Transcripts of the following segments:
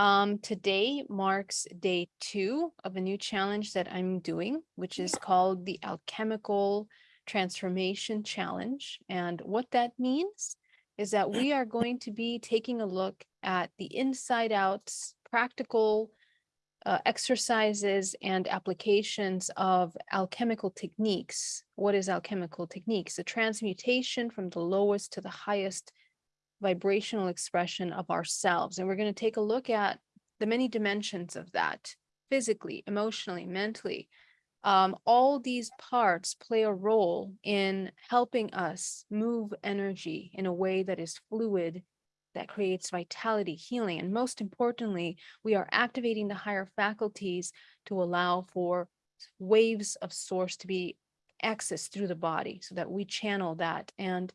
Um, today marks day two of a new challenge that I'm doing, which is called the Alchemical Transformation Challenge. And what that means is that we are going to be taking a look at the inside out practical uh, exercises and applications of alchemical techniques. What is alchemical techniques? The transmutation from the lowest to the highest vibrational expression of ourselves. And we're going to take a look at the many dimensions of that physically, emotionally, mentally. Um, all these parts play a role in helping us move energy in a way that is fluid, that creates vitality, healing, and most importantly, we are activating the higher faculties to allow for waves of source to be accessed through the body so that we channel that. And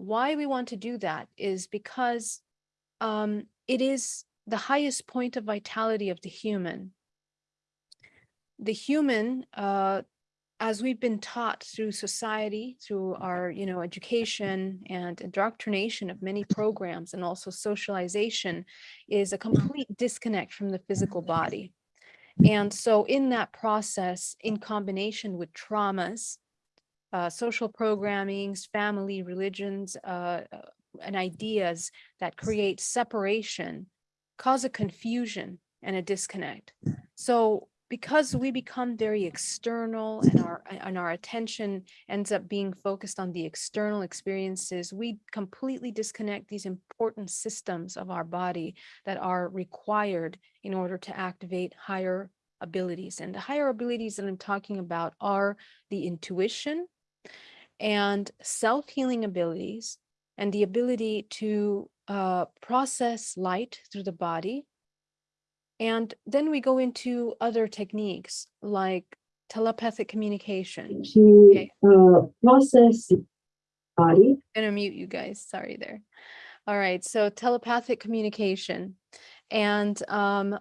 why we want to do that is because um, it is the highest point of vitality of the human. The human, uh, as we've been taught through society, through our, you know, education and indoctrination of many programs and also socialization is a complete disconnect from the physical body. And so in that process, in combination with traumas, uh, social programmings, family, religions, uh, uh, and ideas that create separation cause a confusion and a disconnect. So because we become very external and our and our attention ends up being focused on the external experiences, we completely disconnect these important systems of our body that are required in order to activate higher abilities. And the higher abilities that I'm talking about are the intuition, and self-healing abilities and the ability to uh, process light through the body. And then we go into other techniques like telepathic communication. To okay. uh, process body. I'm gonna mute you guys, sorry there. All right, so telepathic communication and um,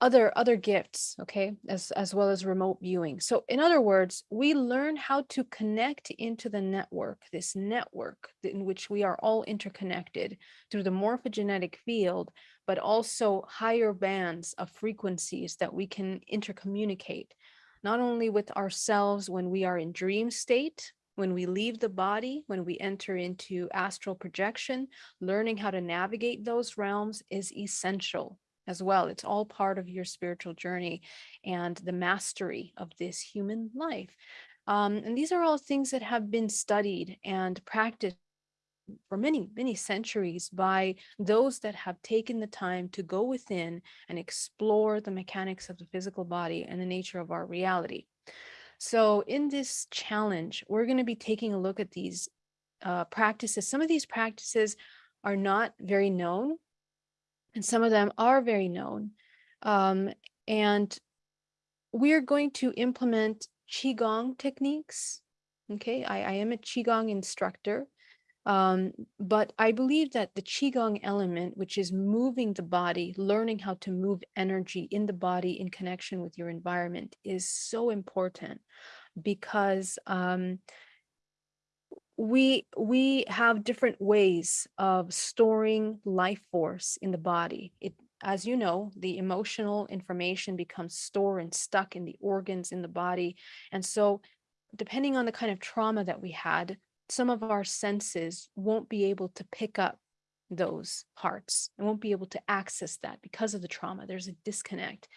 other other gifts okay as as well as remote viewing. So in other words we learn how to connect into the network this network in which we are all interconnected through the morphogenetic field but also higher bands of frequencies that we can intercommunicate not only with ourselves when we are in dream state when we leave the body, when we enter into astral projection, learning how to navigate those realms is essential as well. It's all part of your spiritual journey and the mastery of this human life. Um, and these are all things that have been studied and practiced for many, many centuries by those that have taken the time to go within and explore the mechanics of the physical body and the nature of our reality. So in this challenge, we're going to be taking a look at these uh, practices. Some of these practices are not very known and some of them are very known. Um, and we're going to implement Qigong techniques. Okay, I, I am a Qigong instructor, um, but I believe that the Qigong element, which is moving the body, learning how to move energy in the body in connection with your environment is so important because um, we we have different ways of storing life force in the body. It, as you know, the emotional information becomes stored and stuck in the organs in the body. And so depending on the kind of trauma that we had, some of our senses won't be able to pick up those parts and won't be able to access that because of the trauma. There's a disconnect,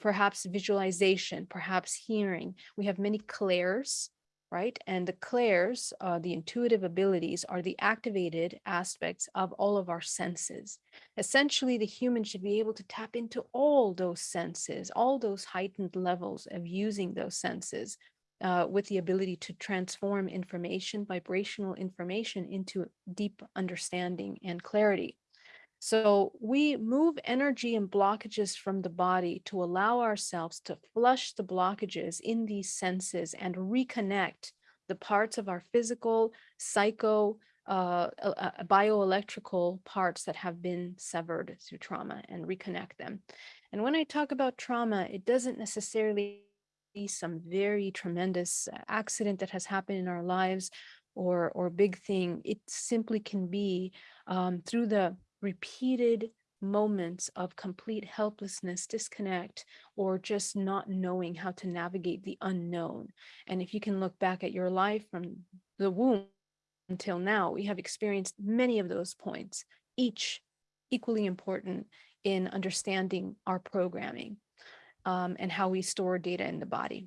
perhaps visualization, perhaps hearing. We have many clairs right? And the clairs, uh, the intuitive abilities are the activated aspects of all of our senses. Essentially, the human should be able to tap into all those senses, all those heightened levels of using those senses uh, with the ability to transform information, vibrational information into deep understanding and clarity. So we move energy and blockages from the body to allow ourselves to flush the blockages in these senses and reconnect the parts of our physical, psycho, uh, uh, bioelectrical parts that have been severed through trauma and reconnect them. And when I talk about trauma, it doesn't necessarily be some very tremendous accident that has happened in our lives or, or big thing. It simply can be um, through the repeated moments of complete helplessness, disconnect, or just not knowing how to navigate the unknown. And if you can look back at your life from the womb until now, we have experienced many of those points, each equally important in understanding our programming um, and how we store data in the body.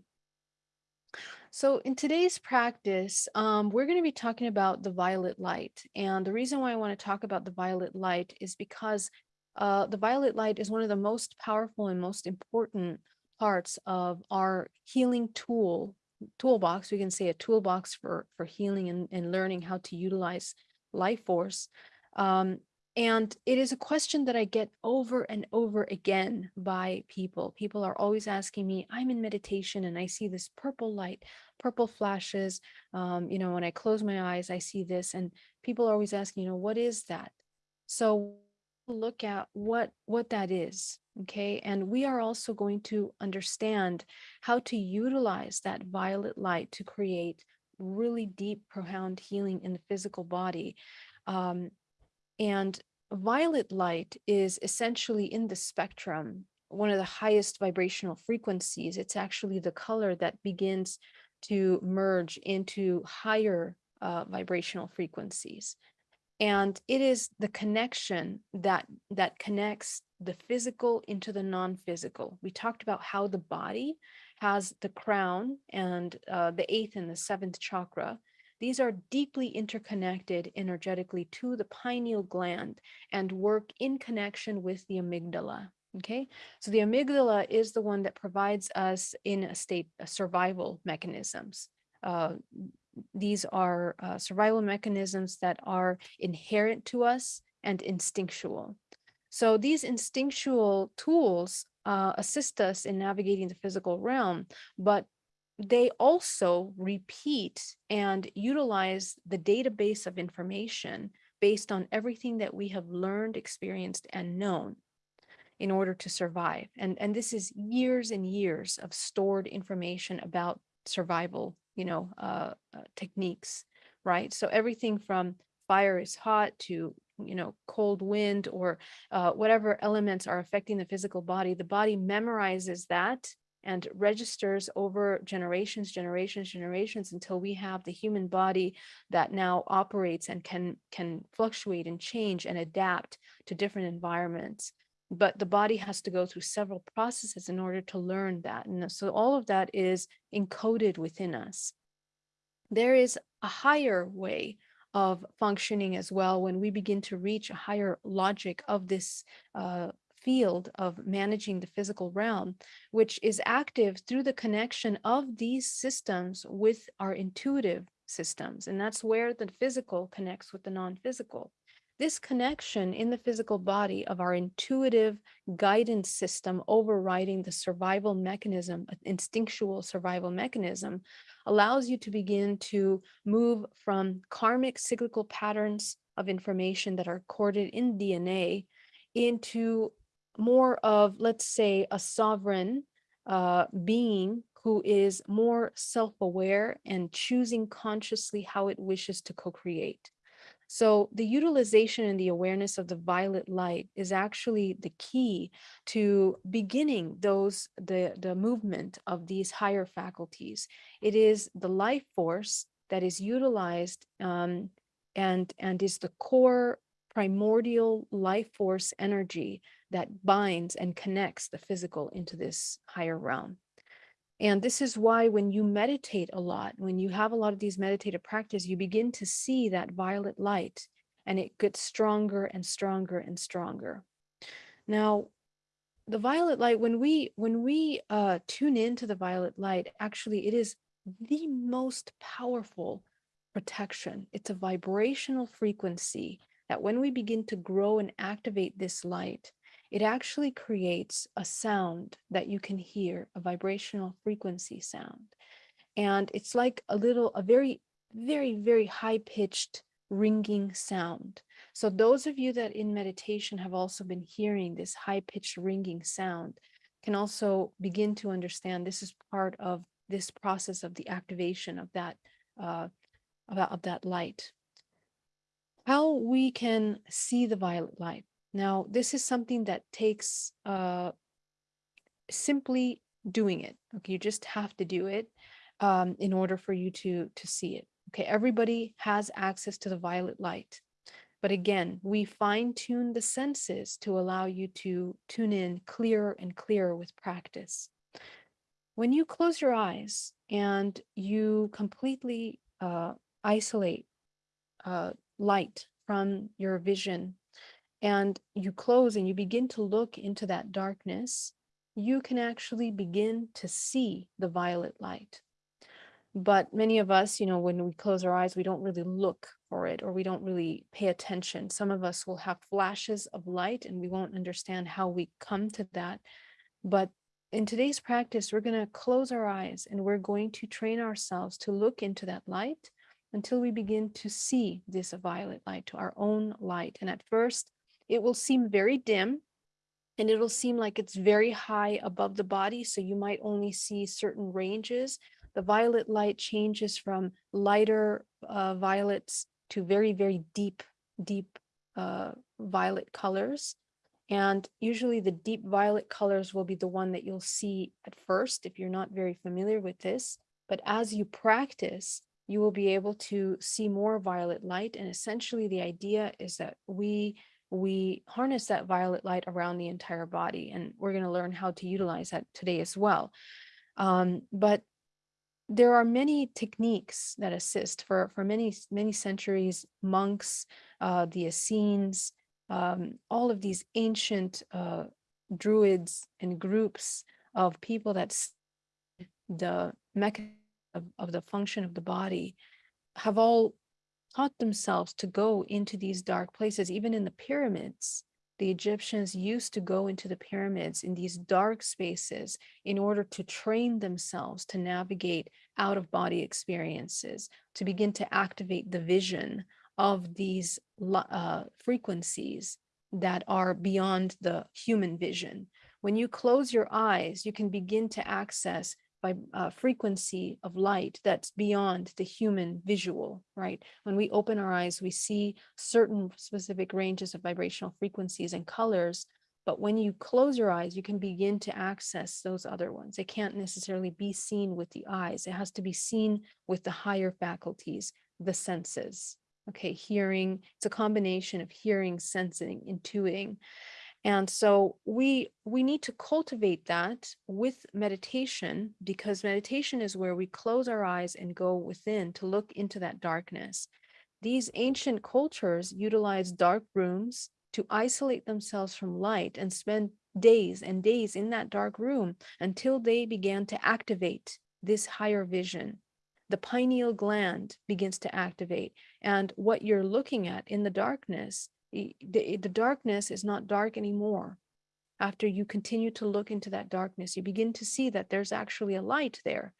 So in today's practice, um, we're going to be talking about the violet light. And the reason why I want to talk about the violet light is because uh, the violet light is one of the most powerful and most important parts of our healing tool toolbox. We can say a toolbox for, for healing and, and learning how to utilize life force. Um, and it is a question that I get over and over again by people. People are always asking me, I'm in meditation and I see this purple light, purple flashes. Um, you know, when I close my eyes, I see this. And people are always asking, you know, what is that? So look at what what that is okay and we are also going to understand how to utilize that violet light to create really deep profound healing in the physical body um, and violet light is essentially in the spectrum, one of the highest vibrational frequencies. It's actually the color that begins to merge into higher uh, vibrational frequencies. And it is the connection that that connects the physical into the non-physical. We talked about how the body has the crown and uh, the eighth and the seventh chakra, these are deeply interconnected energetically to the pineal gland and work in connection with the amygdala. Okay, so the amygdala is the one that provides us in a state of survival mechanisms. Uh, these are uh, survival mechanisms that are inherent to us and instinctual. So these instinctual tools uh, assist us in navigating the physical realm, but they also repeat and utilize the database of information based on everything that we have learned, experienced, and known in order to survive. And, and this is years and years of stored information about survival, you know, uh, uh, techniques, right? So everything from fire is hot to you know, cold wind or uh, whatever elements are affecting the physical body, the body memorizes that and registers over generations, generations, generations until we have the human body that now operates and can can fluctuate and change and adapt to different environments. But the body has to go through several processes in order to learn that. And so all of that is encoded within us. There is a higher way of functioning as well when we begin to reach a higher logic of this uh, field of managing the physical realm, which is active through the connection of these systems with our intuitive systems. And that's where the physical connects with the non-physical. This connection in the physical body of our intuitive guidance system overriding the survival mechanism, instinctual survival mechanism, allows you to begin to move from karmic cyclical patterns of information that are coded in DNA into more of, let's say, a sovereign uh, being who is more self-aware and choosing consciously how it wishes to co-create. So the utilization and the awareness of the violet light is actually the key to beginning those the, the movement of these higher faculties. It is the life force that is utilized um, and, and is the core primordial life force energy that binds and connects the physical into this higher realm. And this is why when you meditate a lot, when you have a lot of these meditative practice, you begin to see that violet light and it gets stronger and stronger and stronger. Now, the violet light, when we when we uh, tune into the violet light, actually it is the most powerful protection. It's a vibrational frequency that when we begin to grow and activate this light, it actually creates a sound that you can hear, a vibrational frequency sound. And it's like a little, a very, very, very high pitched ringing sound. So those of you that in meditation have also been hearing this high pitched ringing sound can also begin to understand this is part of this process of the activation of that, uh, of, of that light. How we can see the violet light Now, this is something that takes uh, simply doing it. Okay, you just have to do it um, in order for you to to see it. Okay, everybody has access to the violet light. But again, we fine tune the senses to allow you to tune in clearer and clearer with practice. When you close your eyes and you completely uh, isolate uh, light from your vision and you close and you begin to look into that darkness, you can actually begin to see the violet light. But many of us, you know, when we close our eyes, we don't really look for it or we don't really pay attention. Some of us will have flashes of light and we won't understand how we come to that. But in today's practice, we're going to close our eyes and we're going to train ourselves to look into that light until we begin to see this violet light to our own light. And at first, it will seem very dim and it'll seem like it's very high above the body. So you might only see certain ranges. The violet light changes from lighter uh, violets to very, very deep, deep uh, violet colors. And usually the deep violet colors will be the one that you'll see at first if you're not very familiar with this. But as you practice, you will be able to see more violet light. And essentially the idea is that we we harness that violet light around the entire body. And we're going to learn how to utilize that today as well. Um, but there are many techniques that assist for, for many, many centuries, monks, uh, the Essenes, um, all of these ancient uh, druids and groups of people that the mechanism of, of the function of the body have all taught themselves to go into these dark places, even in the pyramids. The Egyptians used to go into the pyramids in these dark spaces in order to train themselves to navigate out of body experiences, to begin to activate the vision of these uh, frequencies that are beyond the human vision. When you close your eyes, you can begin to access by uh, frequency of light that's beyond the human visual, right? When we open our eyes, we see certain specific ranges of vibrational frequencies and colors, but when you close your eyes, you can begin to access those other ones. It can't necessarily be seen with the eyes. It has to be seen with the higher faculties, the senses. Okay, hearing, it's a combination of hearing, sensing, intuiting. And so we we need to cultivate that with meditation because meditation is where we close our eyes and go within to look into that darkness. These ancient cultures utilize dark rooms to isolate themselves from light and spend days and days in that dark room until they began to activate this higher vision. The pineal gland begins to activate. And what you're looking at in the darkness the, the darkness is not dark anymore. After you continue to look into that darkness, you begin to see that there's actually a light there.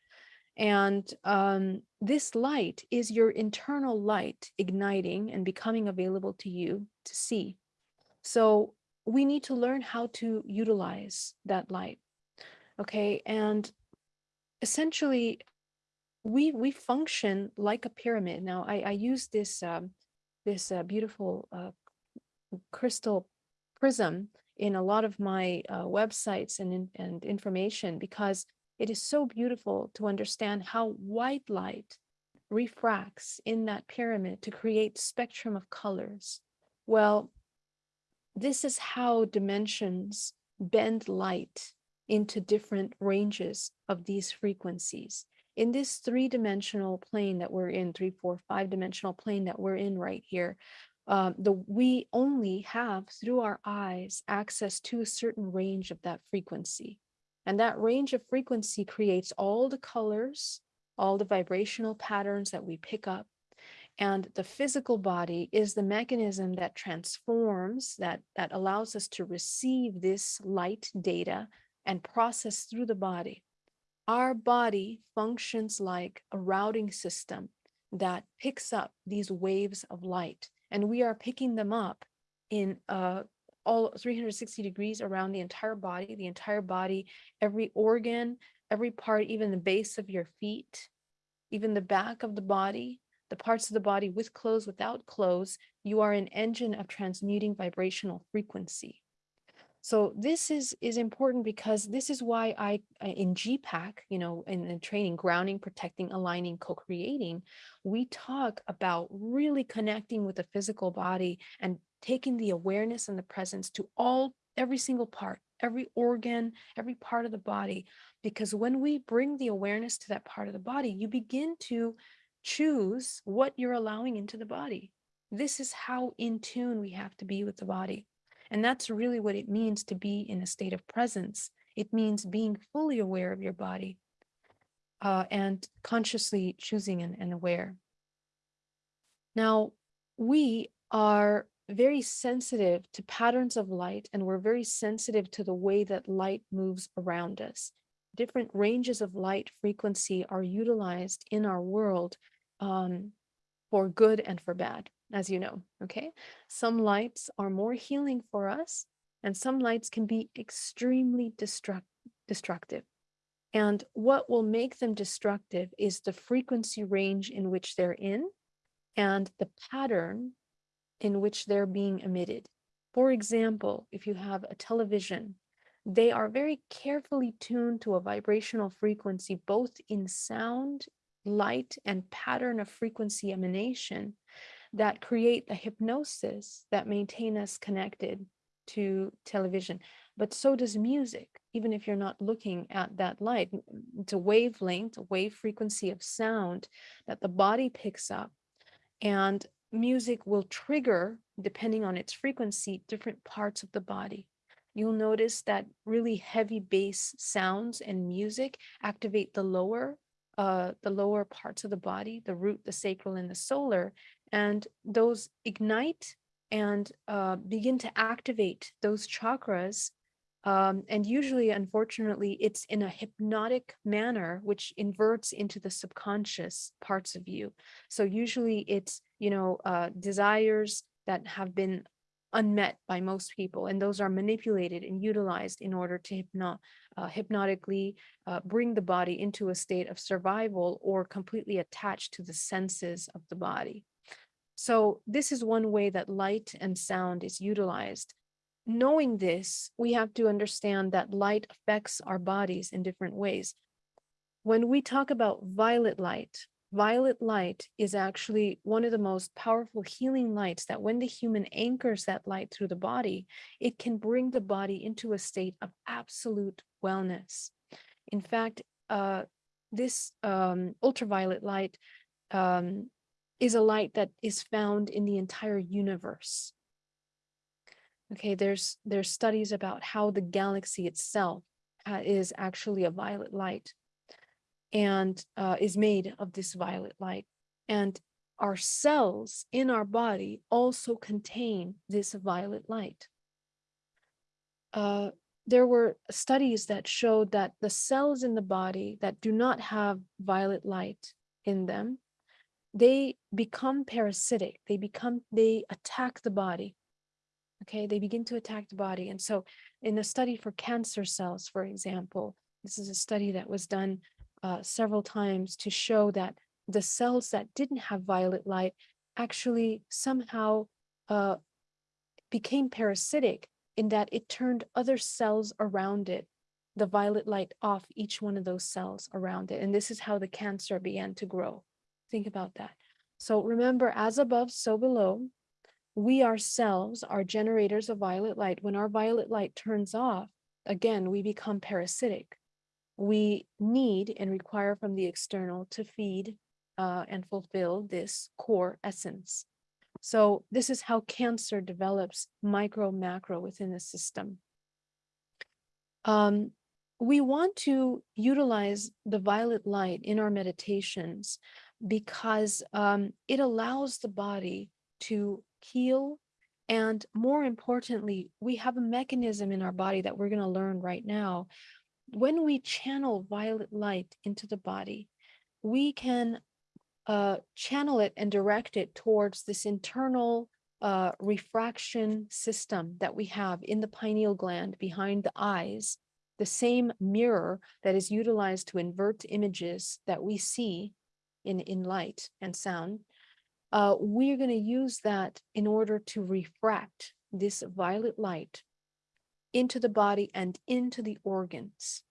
And um, this light is your internal light igniting and becoming available to you to see. So we need to learn how to utilize that light. Okay. And essentially, we we function like a pyramid. Now, I, I use this um, this uh, beautiful uh, crystal prism in a lot of my uh, websites and, and information because it is so beautiful to understand how white light refracts in that pyramid to create spectrum of colors. Well, this is how dimensions bend light into different ranges of these frequencies. In this three-dimensional plane that we're in, three, four, five-dimensional plane that we're in right here, um, the we only have through our eyes access to a certain range of that frequency. And that range of frequency creates all the colors, all the vibrational patterns that we pick up. And the physical body is the mechanism that transforms, that, that allows us to receive this light data and process through the body. Our body functions like a routing system that picks up these waves of light and we are picking them up in uh, all 360 degrees around the entire body, the entire body, every organ, every part, even the base of your feet, even the back of the body, the parts of the body with clothes, without clothes, you are an engine of transmuting vibrational frequency. So this is is important because this is why I in GPAC, you know, in the training, grounding, protecting, aligning, co-creating, we talk about really connecting with the physical body and taking the awareness and the presence to all every single part, every organ, every part of the body. Because when we bring the awareness to that part of the body, you begin to choose what you're allowing into the body. This is how in tune we have to be with the body. And that's really what it means to be in a state of presence. It means being fully aware of your body uh, and consciously choosing and, and aware. Now, we are very sensitive to patterns of light, and we're very sensitive to the way that light moves around us. Different ranges of light frequency are utilized in our world um, for good and for bad, as you know. Okay. Some lights are more healing for us, and some lights can be extremely destruct- destructive. And what will make them destructive is the frequency range in which they're in and the pattern in which they're being emitted. For example, if you have a television, they are very carefully tuned to a vibrational frequency, both in sound, light, and pattern of frequency emanation that create the hypnosis that maintain us connected to television. But so does music, even if you're not looking at that light. It's a wavelength, a wave frequency of sound that the body picks up. And music will trigger, depending on its frequency, different parts of the body. You'll notice that really heavy bass sounds and music activate the lower, uh, the lower parts of the body, the root, the sacral, and the solar, and those ignite and uh, begin to activate those chakras. Um, and usually, unfortunately, it's in a hypnotic manner, which inverts into the subconscious parts of you. So usually it's, you know, uh, desires that have been unmet by most people, and those are manipulated and utilized in order to hypno uh, hypnotically uh, bring the body into a state of survival or completely attached to the senses of the body. So this is one way that light and sound is utilized. Knowing this, we have to understand that light affects our bodies in different ways. When we talk about violet light, violet light is actually one of the most powerful healing lights that when the human anchors that light through the body, it can bring the body into a state of absolute wellness. In fact, uh, this um, ultraviolet light um, is a light that is found in the entire universe. Okay, there's there's studies about how the galaxy itself uh, is actually a violet light and uh, is made of this violet light. And our cells in our body also contain this violet light. Uh, there were studies that showed that the cells in the body that do not have violet light in them they become parasitic they become they attack the body okay? They begin to attack the body and so in a study for cancer cells for example this is a study that was done uh, several times to show that the cells that didn't have violet light actually somehow uh, became parasitic in that it turned other cells around it the violet light off each one of those cells around it and this is how the cancer began to grow Think about that. So remember, as above, so below, we ourselves are generators of violet light. When our violet light turns off, again, we become parasitic. We need and require from the external to feed uh, and fulfill this core essence. So this is how cancer develops micro, macro within the system. Um, we want to utilize the violet light in our meditations because um, it allows the body to heal. And more importantly, we have a mechanism in our body that we're going to learn right now. When we channel violet light into the body, we can uh, channel it and direct it towards this internal uh, refraction system that we have in the pineal gland behind the eyes, the same mirror that is utilized to invert images that we see in, in light and sound. uh, we're going to use that in order to refract this violet light into the body and into the organs.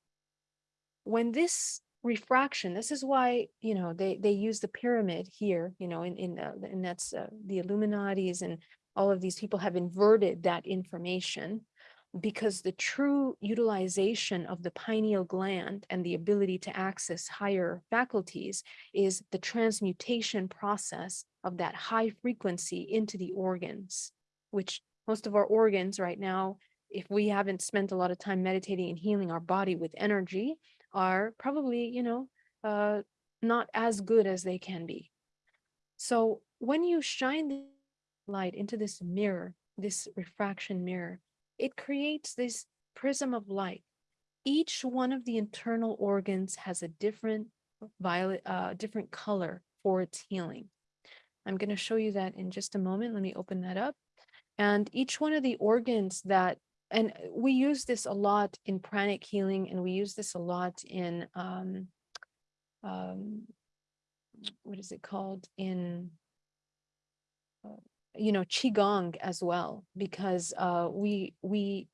When this refraction, this is why, you know, they, they use the pyramid here, you know, in, in, uh, and that's uh, the Illuminatis and all of these people have inverted that information because the true utilization of the pineal gland and the ability to access higher faculties is the transmutation process of that high frequency into the organs, which most of our organs right now, if we haven't spent a lot of time meditating and healing our body with energy, are probably, you know, uh, not as good as they can be. So when you shine the light into this mirror, this refraction mirror, it creates this prism of light. Each one of the internal organs has a different violet, uh, different color for its healing. I'm going to show you that in just a moment. Let me open that up. And each one of the organs that, and we use this a lot in pranic healing, and we use this a lot in, um, um, what is it called? In uh, you know, qigong as well, because uh, we we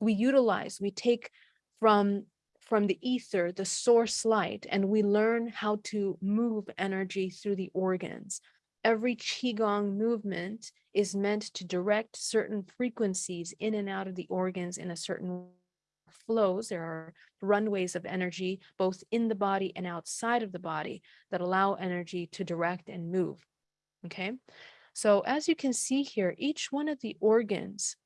we utilize, we take from from the ether, the source light, and we learn how to move energy through the organs. Every qigong movement is meant to direct certain frequencies in and out of the organs in a certain flows. There are runways of energy, both in the body and outside of the body that allow energy to direct and move. Okay, so as you can see here, each one of the organs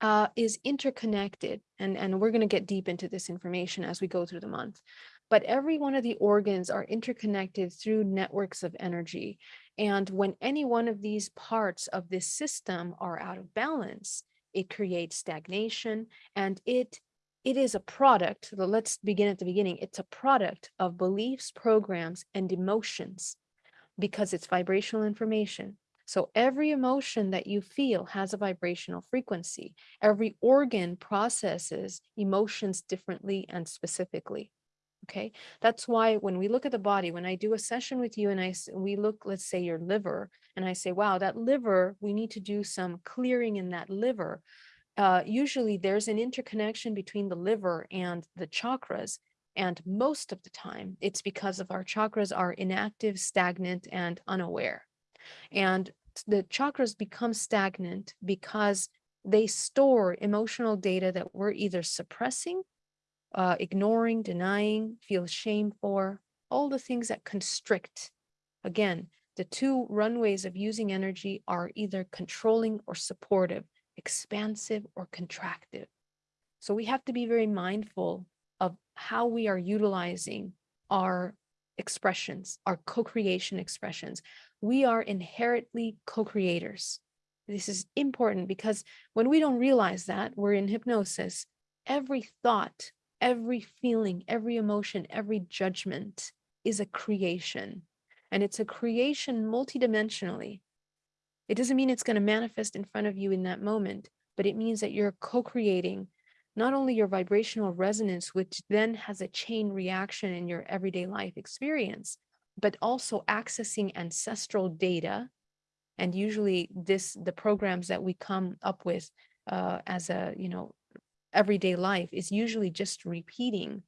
uh, is interconnected, and, and we're going to get deep into this information as we go through the month. But every one of the organs are interconnected through networks of energy. And when any one of these parts of this system are out of balance, it creates stagnation and it it is a product, let's begin at the beginning, it's a product of beliefs, programs, and emotions because it's vibrational information. So every emotion that you feel has a vibrational frequency. Every organ processes emotions differently and specifically. Okay, that's why when we look at the body, when I do a session with you and I we look, let's say your liver, and I say, wow, that liver, we need to do some clearing in that liver. Uh, usually there's an interconnection between the liver and the chakras and most of the time, it's because of our chakras are inactive, stagnant, and unaware. And the chakras become stagnant because they store emotional data that we're either suppressing, uh, ignoring, denying, feel shame for, all the things that constrict. Again, the two runways of using energy are either controlling or supportive, expansive or contractive. So we have to be very mindful how we are utilizing our expressions, our co-creation expressions. We are inherently co-creators. This is important because when we don't realize that, we're in hypnosis, every thought, every feeling, every emotion, every judgment is a creation. And it's a creation multidimensionally. It doesn't mean it's going to manifest in front of you in that moment, but it means that you're co-creating not only your vibrational resonance, which then has a chain reaction in your everyday life experience, but also accessing ancestral data. And usually this, the programs that we come up with uh, as a, you know, everyday life is usually just repeating.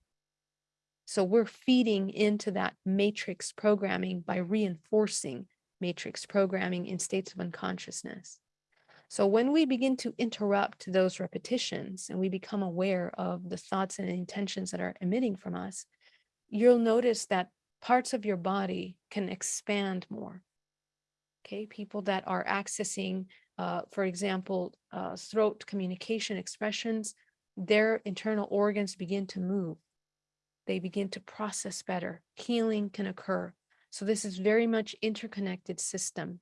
So we're feeding into that matrix programming by reinforcing matrix programming in states of unconsciousness. So when we begin to interrupt those repetitions and we become aware of the thoughts and intentions that are emitting from us, you'll notice that parts of your body can expand more. Okay, people that are accessing, uh, for example, uh, throat communication expressions, their internal organs begin to move. They begin to process better. Healing can occur. So this is very much interconnected system.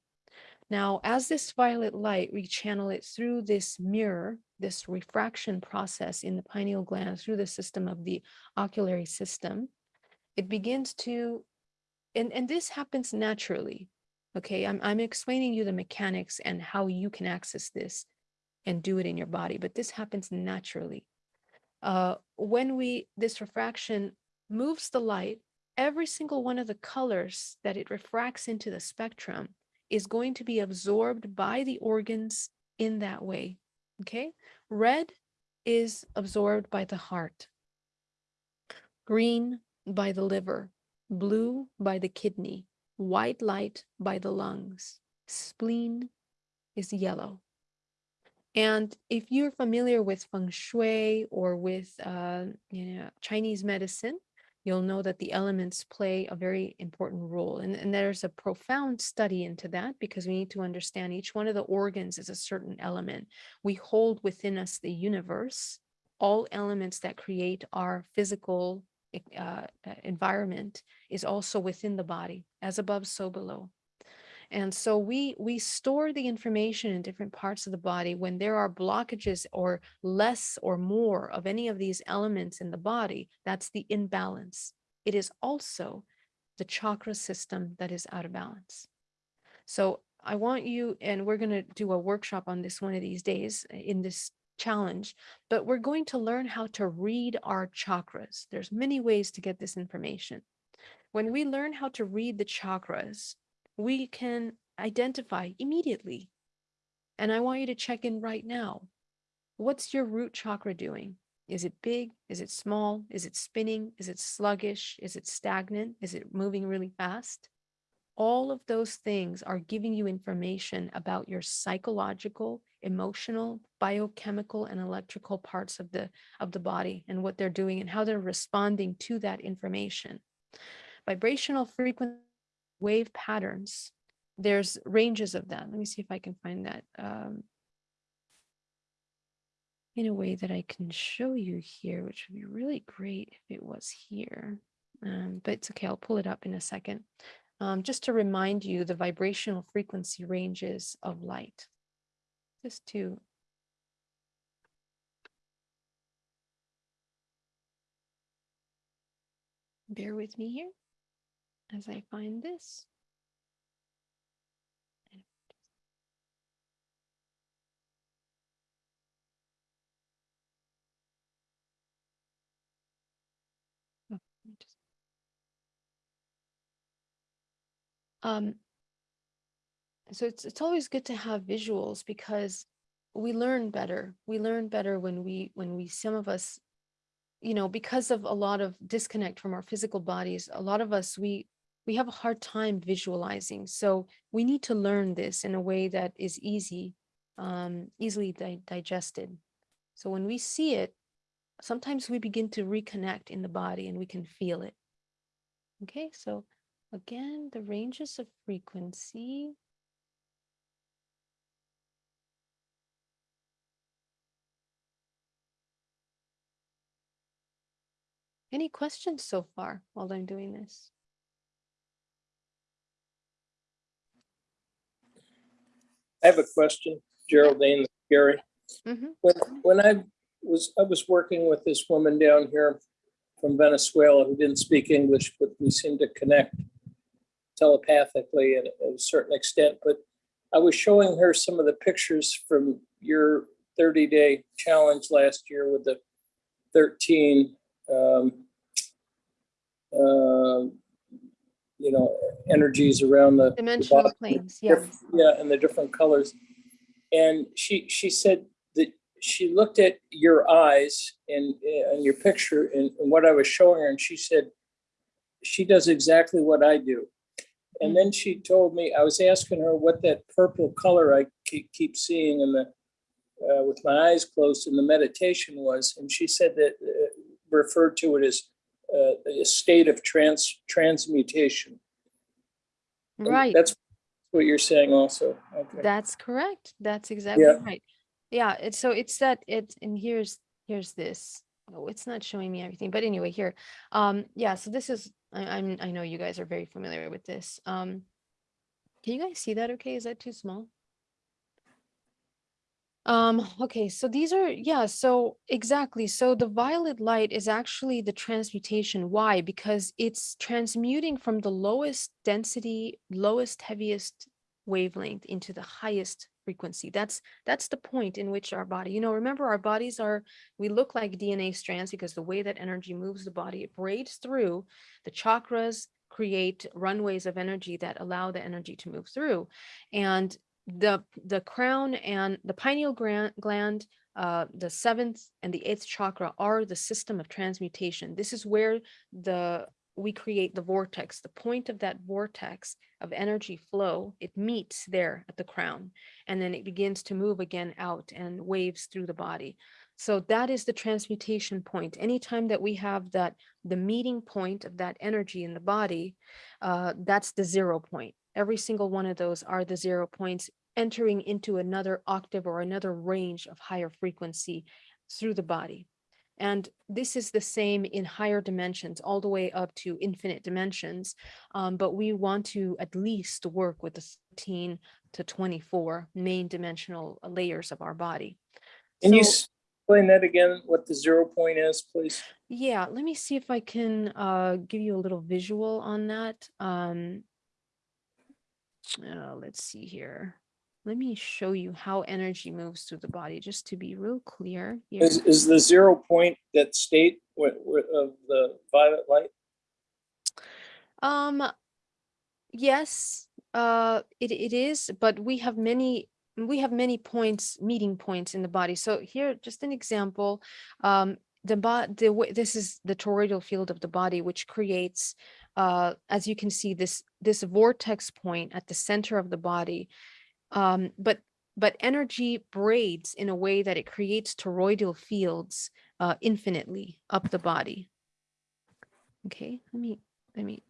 Now, as this violet light, we channel it through this mirror, this refraction process in the pineal gland through the system of the oculary system, it begins to, and, and this happens naturally. Okay, I'm, I'm explaining you the mechanics and how you can access this and do it in your body, but this happens naturally. Uh, when we, this refraction moves the light, every single one of the colors that it refracts into the spectrum is going to be absorbed by the organs in that way. Okay. Red is absorbed by the heart, green by the liver, blue by the kidney, white light by the lungs, spleen is yellow. And if you're familiar with feng shui or with uh, you know Chinese medicine, you'll know that the elements play a very important role. And, and there's a profound study into that because we need to understand each one of the organs is a certain element. We hold within us the universe, all elements that create our physical e- uh, uh, environment is also within the body, as above, so below. And so we we store the information in different parts of the body when there are blockages or less or more of any of these elements in the body, that's the imbalance. It is also the chakra system that is out of balance. So I want you, and we're going to do a workshop on this one of these days uh, in this challenge, but we're going to learn how to read our chakras. There's many ways to get this information. When we learn how to read the chakras, we can identify immediately. And I want you to check in right now. What's your root chakra doing? Is it big? Is it small? Is it spinning? Is it sluggish? Is it stagnant? Is it moving really fast? All of those things are giving you information about your psychological, emotional, biochemical, and electrical parts of the of the body and what they're doing and how they're responding to that information. Vibrational frequency wave patterns. There's ranges of them. Let me see if I can find that um, in a way that I can show you here, which would be really great if it was here. Um, but it's okay, I'll pull it up in a second. Um, just to remind you the vibrational frequency ranges of light. Just to bear with me here as I find this. Um, so it's it's always good to have visuals because we learn better. We learn better when we when we some of us you know because of a lot of disconnect from our physical bodies a lot of us we we have a hard time visualizing so we need to learn this in a way that is easy um, easily di- digested. So when we see it sometimes we begin to reconnect in the body and we can feel it. Okay so again the ranges of frequency. Any questions so far while i'm doing this I have a question, Geraldine, Gary. Mhm. When, when I was, I was working with this woman down here from Venezuela who didn't speak English, but we seemed to connect telepathically at a certain extent. But I was showing her some of the pictures from your 30-day challenge last year with the 13, um, uh, you know, energies around the the dimensional body planes yeah Yeah, and the different colors. And she, she said that she looked at your eyes and, and your picture and, and what I was showing her, and she said, she does exactly what I do. And then she told me, I was asking her what that purple color I keep, keep seeing in the, uh, with my eyes closed in the meditation was, and she said that uh, referred to it as a state of trans, transmutation. And right That's what you're saying also. Okay. That's correct. That's exactly Yeah. right. Yeah, it's so it's that it and here's here's this. Oh, it's not showing me everything, but anyway, here. Um, yeah, so this is I, I'm I know you guys are very familiar with this. Um, can you guys see that okay? Is that too small? Um, okay, so these are, yeah, so exactly. So the violet light is actually the transmutation. Why? Because it's transmuting from the lowest density, lowest, heaviest wavelength into the highest frequency. That's that's the point in which our body, you know, remember our bodies are we look like DNA strands because the way that energy moves the body, it braids through the chakras, create runways of energy that allow the energy to move through. And the the crown and the pineal gland, uh, the seventh and the eighth chakra are the system of transmutation. This is where the we create the vortex, the point of that vortex of energy flow, it meets there at the crown, and then it begins to move again out and waves through the body. So that is the transmutation point. Anytime that we have that, the meeting point of that energy in the body, uh, that's the zero point. Every single one of those are the zero points entering into another octave or another range of higher frequency through the body. And this is the same in higher dimensions, all the way up to infinite dimensions. Um, but we want to at least work with the 13 to 24 main dimensional layers of our body. Can you So- s- explain that again, what the zero point is, please? Yeah, let me see if I can uh, give you a little visual on that. Um, uh, let's see here. Let me show you how energy moves through the body, just to be real clear here. Is, is the zero point that state of the violet light? Um, yes, uh, it, it is, but we have many, we have many points, meeting points in the body. So here, just an example, um, the the way, this is the toroidal field of the body, which creates, uh, as you can see, this, this vortex point at the center of the body. Um, but, but energy braids in a way that it creates toroidal fields, uh, infinitely up the body. Okay, let me, let me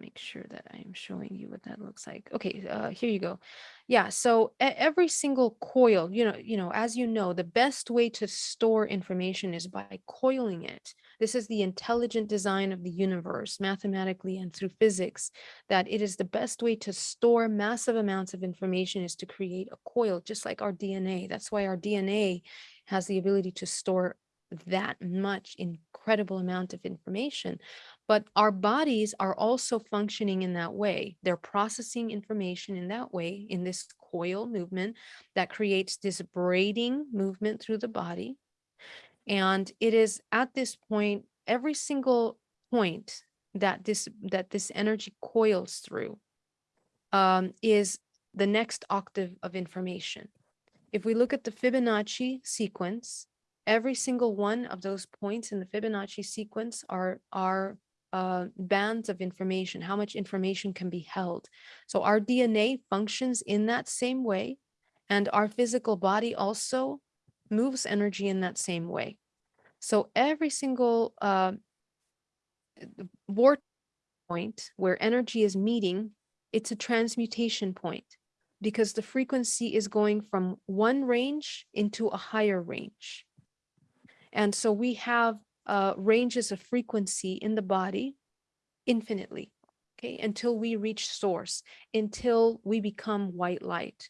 make sure that I am showing you what that looks like. Okay, uh, here you go. Yeah, so every single coil, you know, you know, as you know, the best way to store information is by coiling it. This is the intelligent design of the universe, mathematically and through physics, that it is the best way to store massive amounts of information is to create a coil, just like our DNA. That's why our DNA has the ability to store that much incredible amount of information but our bodies are also functioning in that way. They're processing information in that way, in this coil movement that creates this braiding movement through the body. And it is at this point, every single point that this that this energy coils through um, is the next octave of information. If we look at the Fibonacci sequence, every single one of those points in the Fibonacci sequence are are uh, bands of information, how much information can be held. So our DNA functions in that same way, and our physical body also moves energy in that same way. So every single uh, vortex point where energy is meeting, it's a transmutation point because the frequency is going from one range into a higher range. And so we have uh, ranges of frequency in the body infinitely, okay, until we reach source, until we become white light.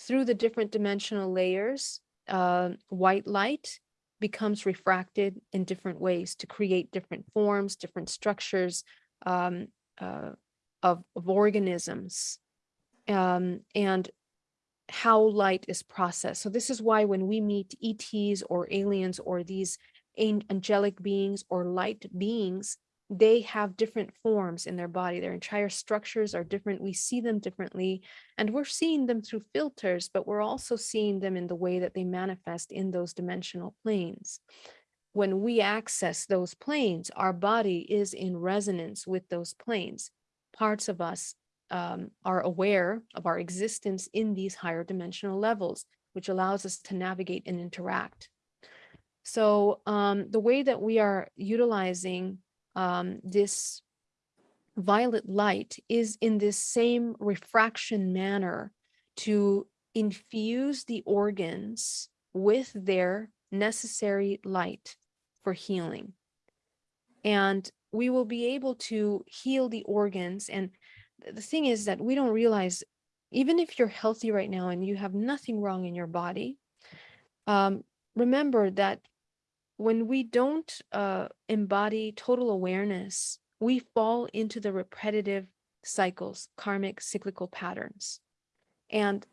Through the different dimensional layers, uh, white light becomes refracted in different ways to create different forms, different structures um, uh, of, of organisms um, and how light is processed. So this is why when we meet ETs or aliens or these angelic beings or light beings, they have different forms in their body. Their entire structures are different. We see them differently, and we're seeing them through filters, but we're also seeing them in the way that they manifest in those dimensional planes. When we access those planes, our body is in resonance with those planes. Parts of us um, are aware of our existence in these higher dimensional levels, which allows us to navigate and interact. So um, the way that we are utilizing um, this violet light is in this same refraction manner to infuse the organs with their necessary light for healing. And we will be able to heal the organs. And the thing is that we don't realize, even if you're healthy right now and you have nothing wrong in your body, um, remember that when we don't uh, embody total awareness, we fall into the repetitive cycles, karmic cyclical patterns. And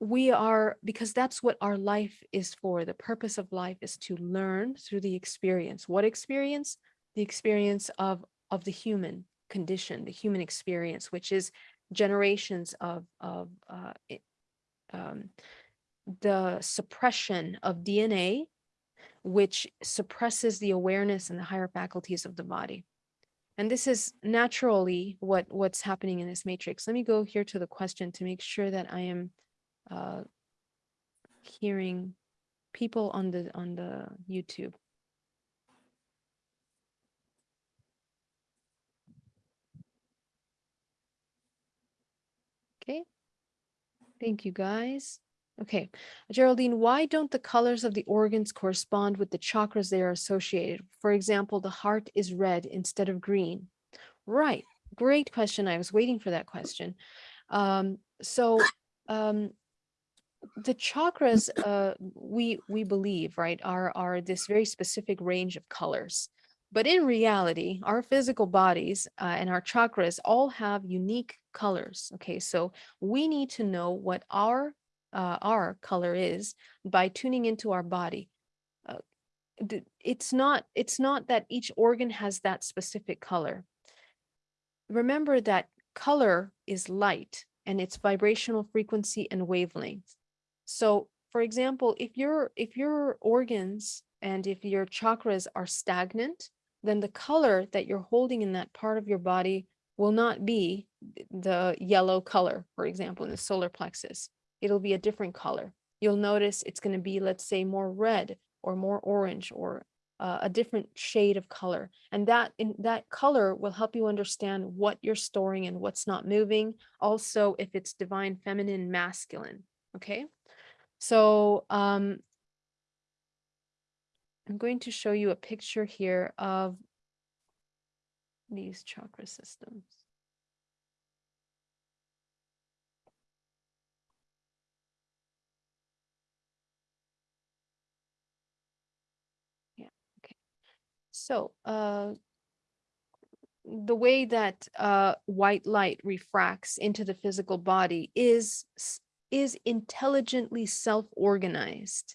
we are because that's what our life is for the purpose of life is to learn through the experience what experience the experience of of the human condition the human experience which is generations of of uh, um, the suppression of dna which suppresses the awareness and the higher faculties of the body and this is naturally what what's happening in this matrix let me go here to the question to make sure that i am uh, hearing people on the on the YouTube. Okay. Thank you guys. Okay, Geraldine, why don't the colors of the organs correspond with the chakras they are associated? For example, the heart is red instead of green. Right, great question. I was waiting for that question. Um, so um, the chakras uh we we believe right are are this very specific range of colors but in reality our physical bodies uh, and our chakras all have unique colors okay so we need to know what our uh, our color is by tuning into our body. Uh, it's not it's not that each organ has that specific color. Remember that color is light and its vibrational frequency and wavelength. So for example, if your if your organs and if your chakras are stagnant, then the color that you're holding in that part of your body will not be the yellow color, for example, in the solar plexus. It'll be a different color. You'll notice it's going to be, let's say, more red or more orange or uh, a different shade of color. And that in that color will help you understand what you're storing and what's not moving. Also, if it's divine feminine, masculine. Okay. So um, I'm going to show you a picture here of these chakra systems. So uh, the way that uh, white light refracts into the physical body is is intelligently self-organized.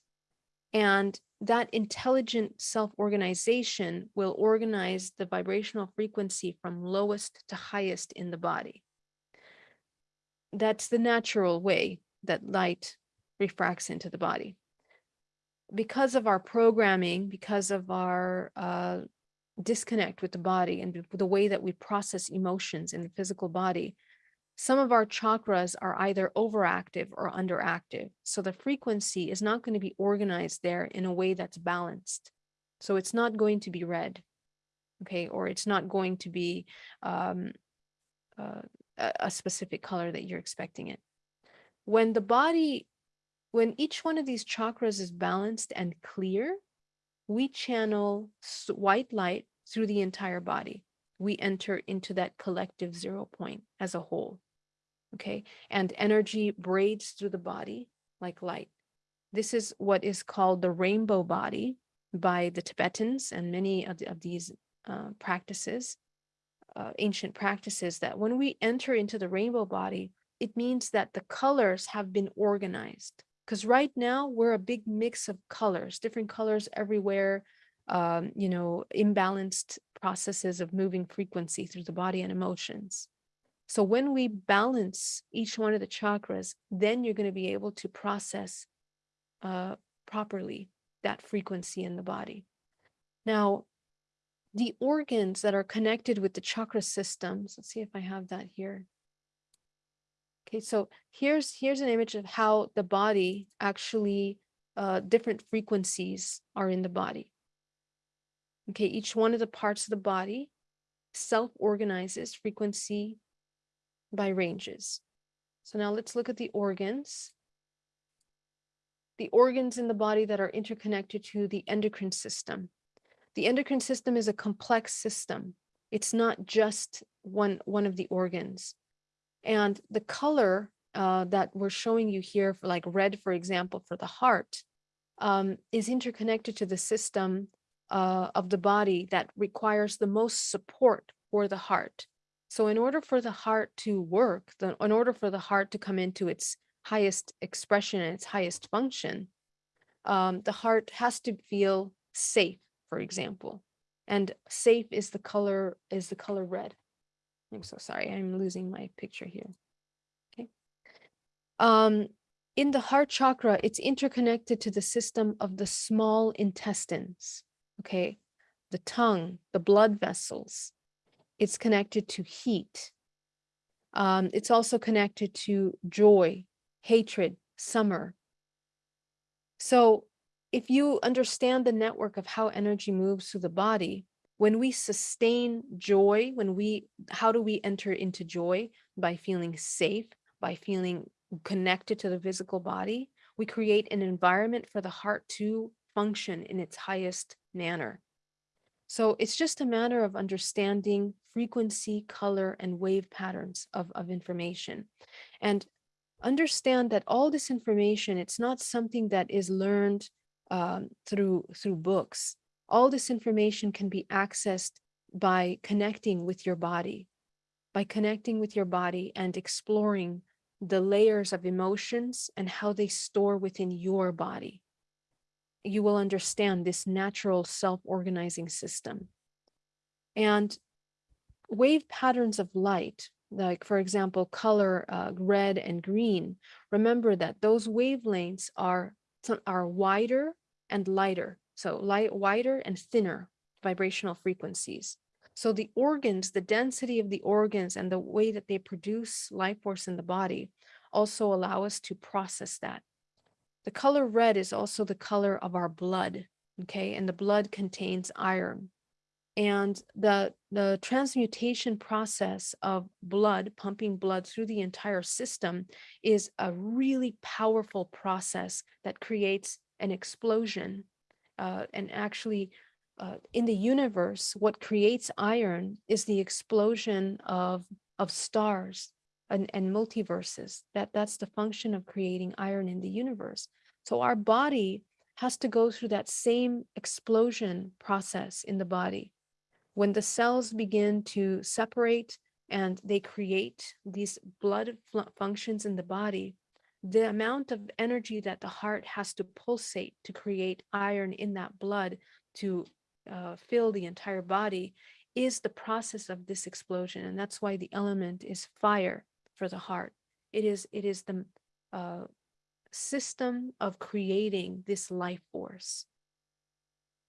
And that intelligent self-organization will organize the vibrational frequency from lowest to highest in the body. That's the natural way that light refracts into the body. Because of our programming, because of our uh, disconnect with the body and the way that we process emotions in the physical body, some of our chakras are either overactive or underactive. So the frequency is not going to be organized there in a way that's balanced. So it's not going to be red, okay, or it's not going to be um, uh, a a specific color that you're expecting it. When the body, when each one of these chakras is balanced and clear, we channel white light through the entire body. We enter into that collective zero point as a whole okay? And energy braids through the body like light. This is what is called the rainbow body by the Tibetans and many of, the- of these uh, practices, uh, ancient practices, that when we enter into the rainbow body, it means that the colors have been organized. Because right now we're a big mix of colors, different colors everywhere, um, you know, imbalanced processes of moving frequency through the body and emotions. So when we balance each one of the chakras, then you're going to be able to process uh, properly that frequency in the body. Now, the organs that are connected with the chakra systems, let's see if I have that here. Okay, so here's here's an image of how the body actually uh, different frequencies are in the body. Okay, each one of the parts of the body self-organizes frequency by ranges. So now let's look at the organs. The organs in the body that are interconnected to the endocrine system. The endocrine system is a complex system. It's not just one, one of the organs. And the color uh, that we're showing you here for like red, for example, for the heart, um, is interconnected to the system uh, of the body that requires the most support for the heart. So in order for the heart to work, the, in order for the heart to come into its highest expression and its highest function, um, the heart has to feel safe, for example. And safe is the color is the color red. I'm so sorry, I'm losing my picture here. Okay. Um, in the heart chakra, it's interconnected to the system of the small intestines. Okay. The tongue, the blood vessels. It's connected to heat. Um, it's also connected to joy, hatred, summer. So if you understand the network of how energy moves through the body, when we sustain joy, when we, how do we enter into joy? By feeling safe, by feeling connected to the physical body, we create an environment for the heart to function in its highest manner. So it's just a matter of understanding frequency, color, and wave patterns of, of information. And understand that all this information, it's not something that is learned um, through, through books. All this information can be accessed by connecting with your body, by connecting with your body and exploring the layers of emotions and how they store within your body. You will understand this natural self-organizing system. And wave patterns of light, like for example, color uh, red and green, remember that those wavelengths are, are wider and lighter. So light, wider and thinner vibrational frequencies. So the organs, the density of the organs and the way that they produce life force in the body also allow us to process that. The color red is also the color of our blood, okay? And the blood contains iron. And the, the transmutation process of blood, pumping blood through the entire system is a really powerful process that creates an explosion. Uh, and actually, uh, in the universe, what creates iron is the explosion of, of stars and, and multiverses. That, that's the function of creating iron in the universe. So our body has to go through that same explosion process in the body. When the cells begin to separate and they create these blood functions in the body, the amount of energy that the heart has to pulsate to create iron in that blood to uh, fill the entire body is the process of this explosion. And that's why the element is fire for the heart. It is, it is the uh, system of creating this life force.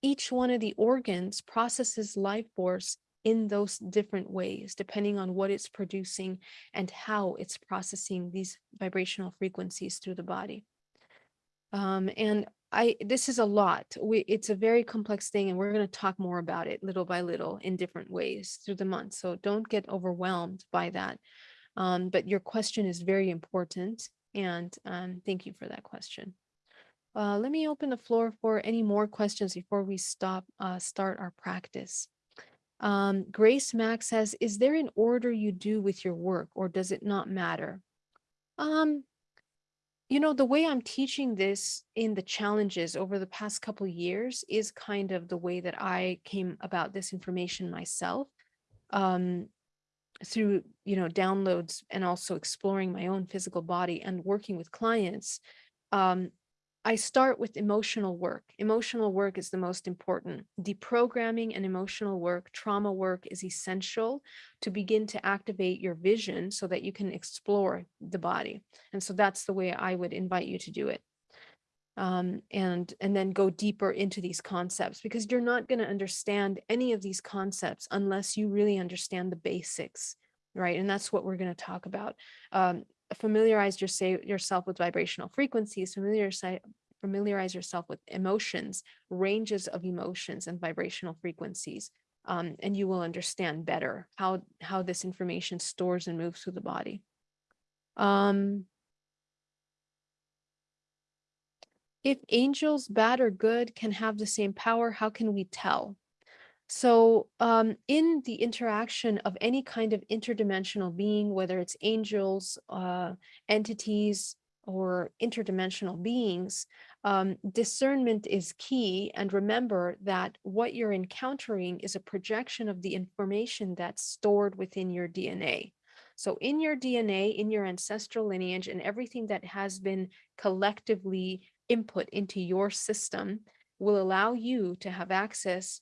Each one of the organs processes life force in those different ways, depending on what it's producing and how it's processing these vibrational frequencies through the body. Um, and I, this is a lot. We, it's a very complex thing, and we're going to talk more about it little by little in different ways through the month. So don't get overwhelmed by that. Um, but your question is very important, and um, thank you for that question. Uh, let me open the floor for any more questions before we stop, uh, start our practice. Um, Grace Max says, is there an order you do with your work or does it not matter? Um, you know, the way I'm teaching this in the challenges over the past couple years is kind of the way that I came about this information myself um, through, you know, downloads and also exploring my own physical body and working with clients. Um, I start with emotional work. Emotional work is the most important. Deprogramming and emotional work, trauma work is essential to begin to activate your vision so that you can explore the body. And so that's the way I would invite you to do it. Um, and, and then go deeper into these concepts because you're not going to understand any of these concepts unless you really understand the basics, right? And that's what we're going to talk about. Um, familiarize your, yourself with vibrational frequencies, familiarize, familiarize yourself with emotions, ranges of emotions and vibrational frequencies, um, and you will understand better how, how this information stores and moves through the body. Um, if angels, bad or good, can have the same power, how can we tell? So um, in the interaction of any kind of interdimensional being, whether it's angels, uh, entities, or interdimensional beings, um, discernment is key. And remember that what you're encountering is a projection of the information that's stored within your DNA. So in your DNA, in your ancestral lineage, and everything that has been collectively input into your system will allow you to have access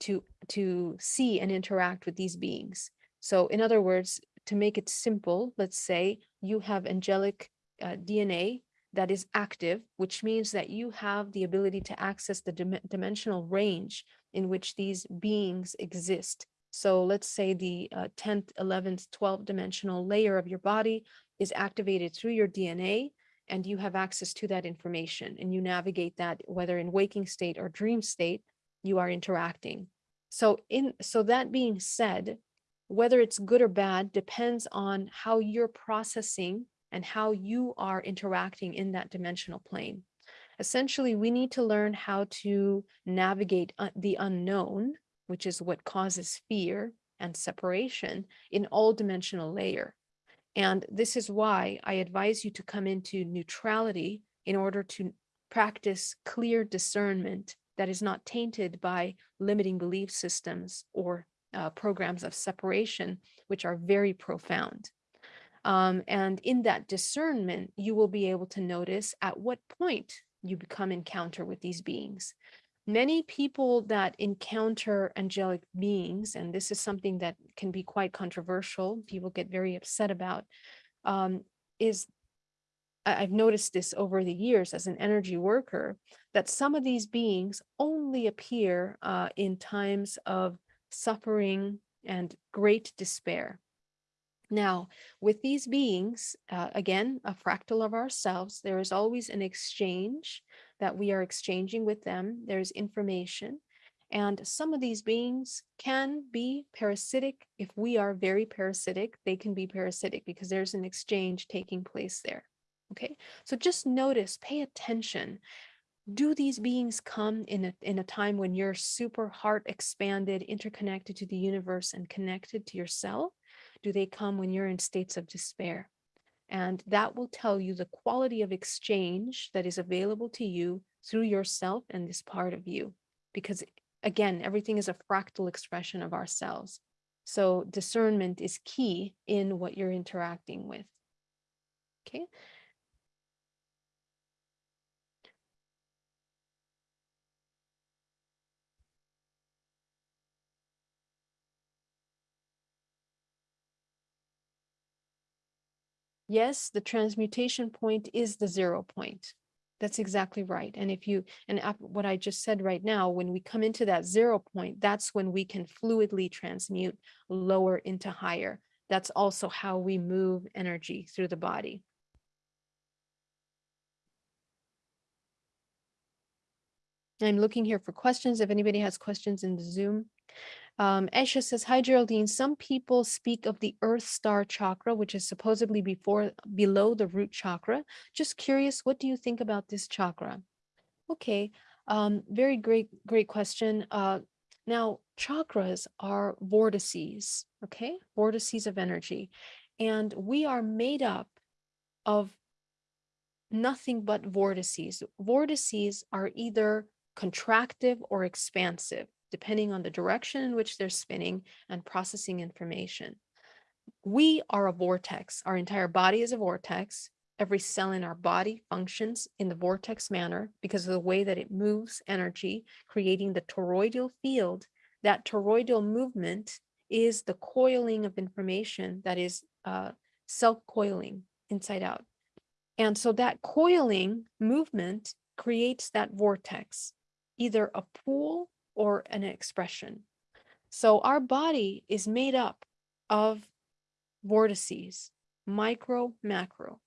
to, to see and interact with these beings. So in other words, to make it simple, let's say you have angelic uh, DNA that is active, which means that you have the ability to access the dim- dimensional range in which these beings exist. So let's say the uh, 10th, 11th, 12th dimensional layer of your body is activated through your DNA and you have access to that information and you navigate that whether in waking state or dream state, you are interacting. So in so that being said, whether it's good or bad depends on how you're processing and how you are interacting in that dimensional plane. Essentially, we need to learn how to navigate uh, the unknown, which is what causes fear and separation in all dimensional layer. And this is why I advise you to come into neutrality in order to practice clear discernment that is not tainted by limiting belief systems or uh, programs of separation, which are very profound. Um, and in that discernment, you will be able to notice at what point you become encounter with these beings. Many people that encounter angelic beings, and this is something that can be quite controversial, people get very upset about, um, is I've noticed this over the years as an energy worker, that some of these beings only appear uh, in times of suffering and great despair. Now, with these beings, uh, again, a fractal of ourselves, there is always an exchange that we are exchanging with them. There's information. And some of these beings can be parasitic. If we are very parasitic, they can be parasitic because there's an exchange taking place there. Okay, so just notice, pay attention. Do these beings come in a, in a time when you're super heart expanded, interconnected to the universe and connected to yourself? Do they come when you're in states of despair? And that will tell you the quality of exchange that is available to you through yourself and this part of you. Because again, everything is a fractal expression of ourselves. So discernment is key in what you're interacting with. Okay. Yes, the transmutation point is the zero point. That's exactly right. And if you, and what I just said right now, when we come into that zero point, that's when we can fluidly transmute lower into higher. That's also how we move energy through the body. I'm looking here for questions. If anybody has questions in the Zoom. Um, Esha says, hi Geraldine, some people speak of the earth star chakra, which is supposedly before below the root chakra. Just curious, what do you think about this chakra? Okay, um, very great, great question. Uh, now, chakras are vortices, okay? Vortices of energy. And we are made up of nothing but vortices. Vortices are either contractive or expansive depending on the direction in which they're spinning and processing information. We are a vortex. Our entire body is a vortex. Every cell in our body functions in the vortex manner because of the way that it moves energy, creating the toroidal field. That toroidal movement is the coiling of information that is uh, self-coiling inside out. And so that coiling movement creates that vortex, either a pool or an expression. So our body is made up of vortices, micro, macro.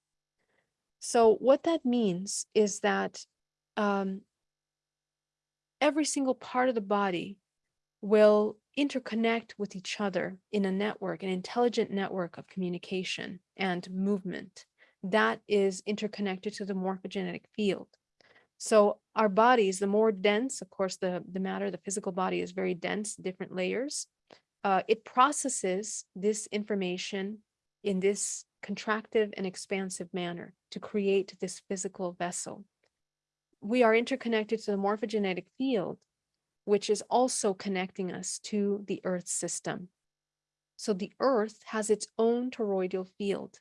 So what that means is that um, every single part of the body will interconnect with each other in a network, an intelligent network of communication and movement that is interconnected to the morphogenetic field. So our bodies, the more dense, of course, the, the matter, the physical body is very dense, different layers. Uh, it processes this information in this contractive and expansive manner to create this physical vessel. We are interconnected to the morphogenetic field, which is also connecting us to the earth system. So the earth has its own toroidal field.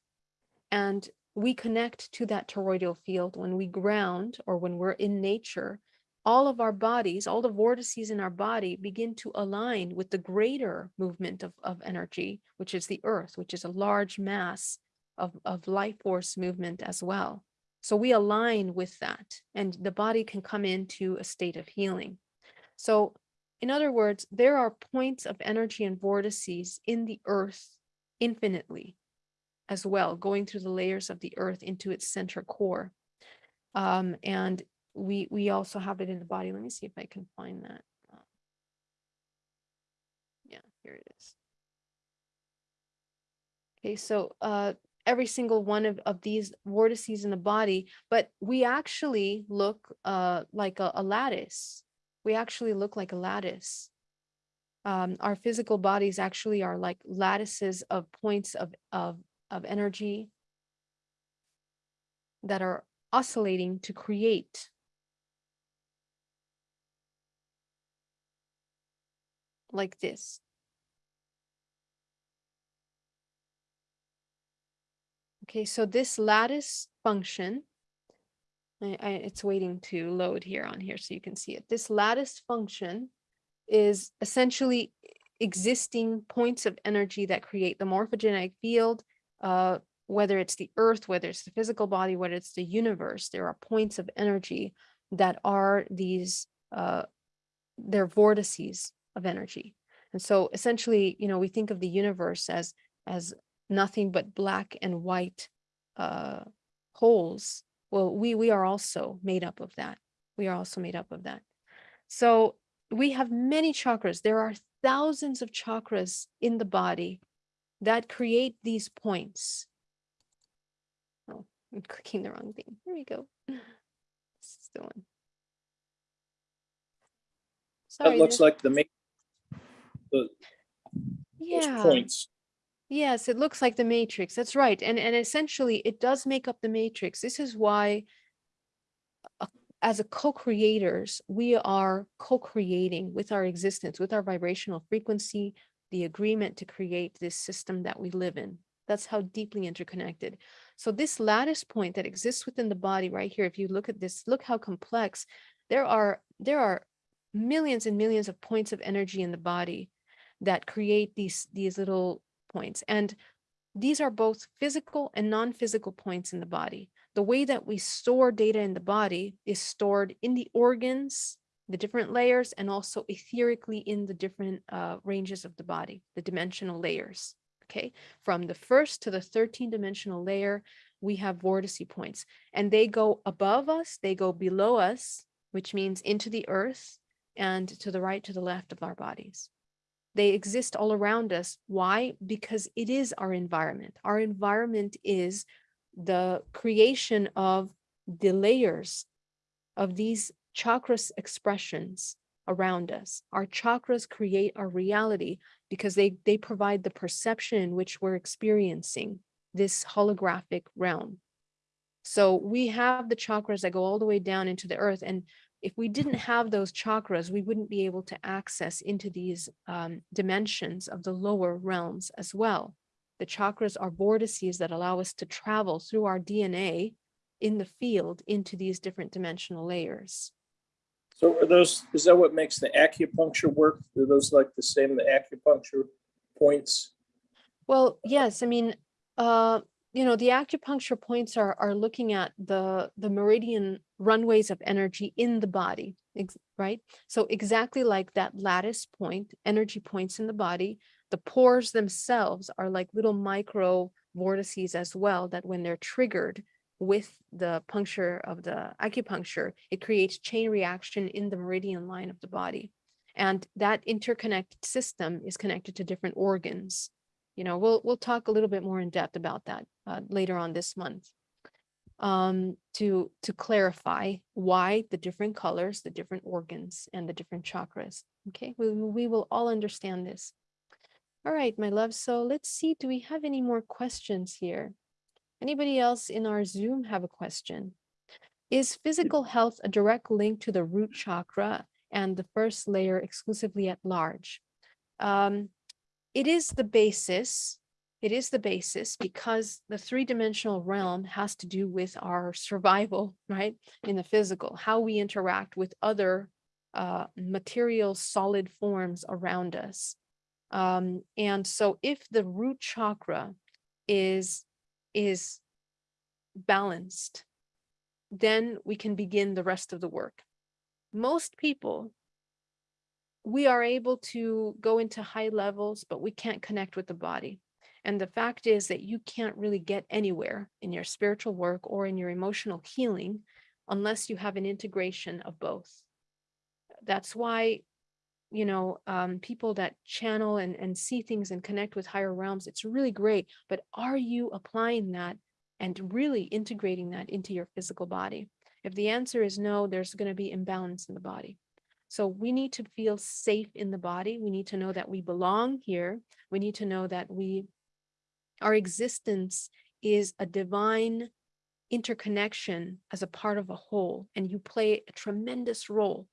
And we connect to that toroidal field when we ground or when we're in nature. All of our bodies, all the vortices in our body begin to align with the greater movement of, of energy, which is the earth, which is a large mass of, of life force movement as well. So we align with that and the body can come into a state of healing. So in other words, there are points of energy and vortices in the earth infinitely as well, going through the layers of the earth into its center core. Um, and we we also have it in the body. Let me see if I can find that. Uh, Yeah, here it is. Okay, so uh, every single one of, of these vortices in the body, but we actually look uh, like a, a lattice. We actually look like a lattice. Um, our physical bodies actually are like lattices of points of, of, of energy that are oscillating to create like this. Okay, so this lattice function, I, I, it's waiting to load here on here so you can see it. This lattice function is essentially existing points of energy that create the morphogenetic field, uh, whether it's the earth, whether it's the physical body, whether it's the universe, there are points of energy that are these, uh, they're vortices of energy. And so essentially, you know, we think of the universe as, as nothing but black and white uh, holes. Well, we, we are also made up of that. We are also made up of that. So we have many chakras. There are thousands of chakras in the body that create these points. Oh, I'm clicking the wrong thing. Here we go. This is the one. That looks like the main, the, yeah. points. Yes, it looks like the matrix. That's right. And and essentially it does make up the matrix. This is why a- as a co-creators, we are co-creating with our existence, with our vibrational frequency, the agreement to create this system that we live in. That's how deeply interconnected. So this lattice point that exists within the body right here, if you look at this, look how complex. There are there are millions and millions of points of energy in the body that create these these little points. And these are both physical and non-physical points in the body. The way that we store data in the body is stored in the organs, the different layers, and also etherically in the different uh, ranges of the body, the dimensional layers. Okay, from the first to the 13 dimensional layer, we have vortice points and they go above us, they go below us, which means into the earth and to the right, to the left of our bodies. They exist all around us. Why? Because it is our environment. Our environment is the creation of the layers of these chakras expressions around us. Our chakras create our reality because they, they provide the perception in which we're experiencing this holographic realm. So we have the chakras that go all the way down into the earth. And if we didn't have those chakras, we wouldn't be able to access into these um, dimensions of the lower realms as well. The chakras are vortices that allow us to travel through our DNA in the field into these different dimensional layers. So are those, is that what makes the acupuncture work? Are those like the same, the acupuncture points? Well, yes, I mean, uh, you know, the acupuncture points are are looking at the the meridian runways of energy in the body, right? So exactly like that lattice point, energy points in the body, the pores themselves are like little micro vortices as well that when they're triggered with the puncture of the acupuncture, it creates chain reaction in the meridian line of the body. And that interconnected system is connected to different organs. You know, we'll we'll talk a little bit more in depth about that uh, later on this month. Um, to to clarify why the different colors, the different organs, and the different chakras. Okay, we we will all understand this. All right, my love. So let's see. Do we have any more questions here? Anybody else in our Zoom have a question? Is physical health a direct link to the root chakra and the first layer exclusively at large? Um, it is the basis. It is the basis because the three-dimensional realm has to do with our survival, right? In the physical, how we interact with other uh, material solid forms around us. Um, and so if the root chakra is, is balanced, then we can begin the rest of the work. Most people, we are able to go into high levels, but we can't connect with the body. And the fact is that you can't really get anywhere in your spiritual work or in your emotional healing unless you have an integration of both. That's why, you know, um, people that channel and, and see things and connect with higher realms, it's really great. But are you applying that and really integrating that into your physical body? If the answer is no, there's going to be imbalance in the body. So we need to feel safe in the body. We need to know that we belong here. We need to know that we, our existence is a divine interconnection as a part of a whole, and you play a tremendous role.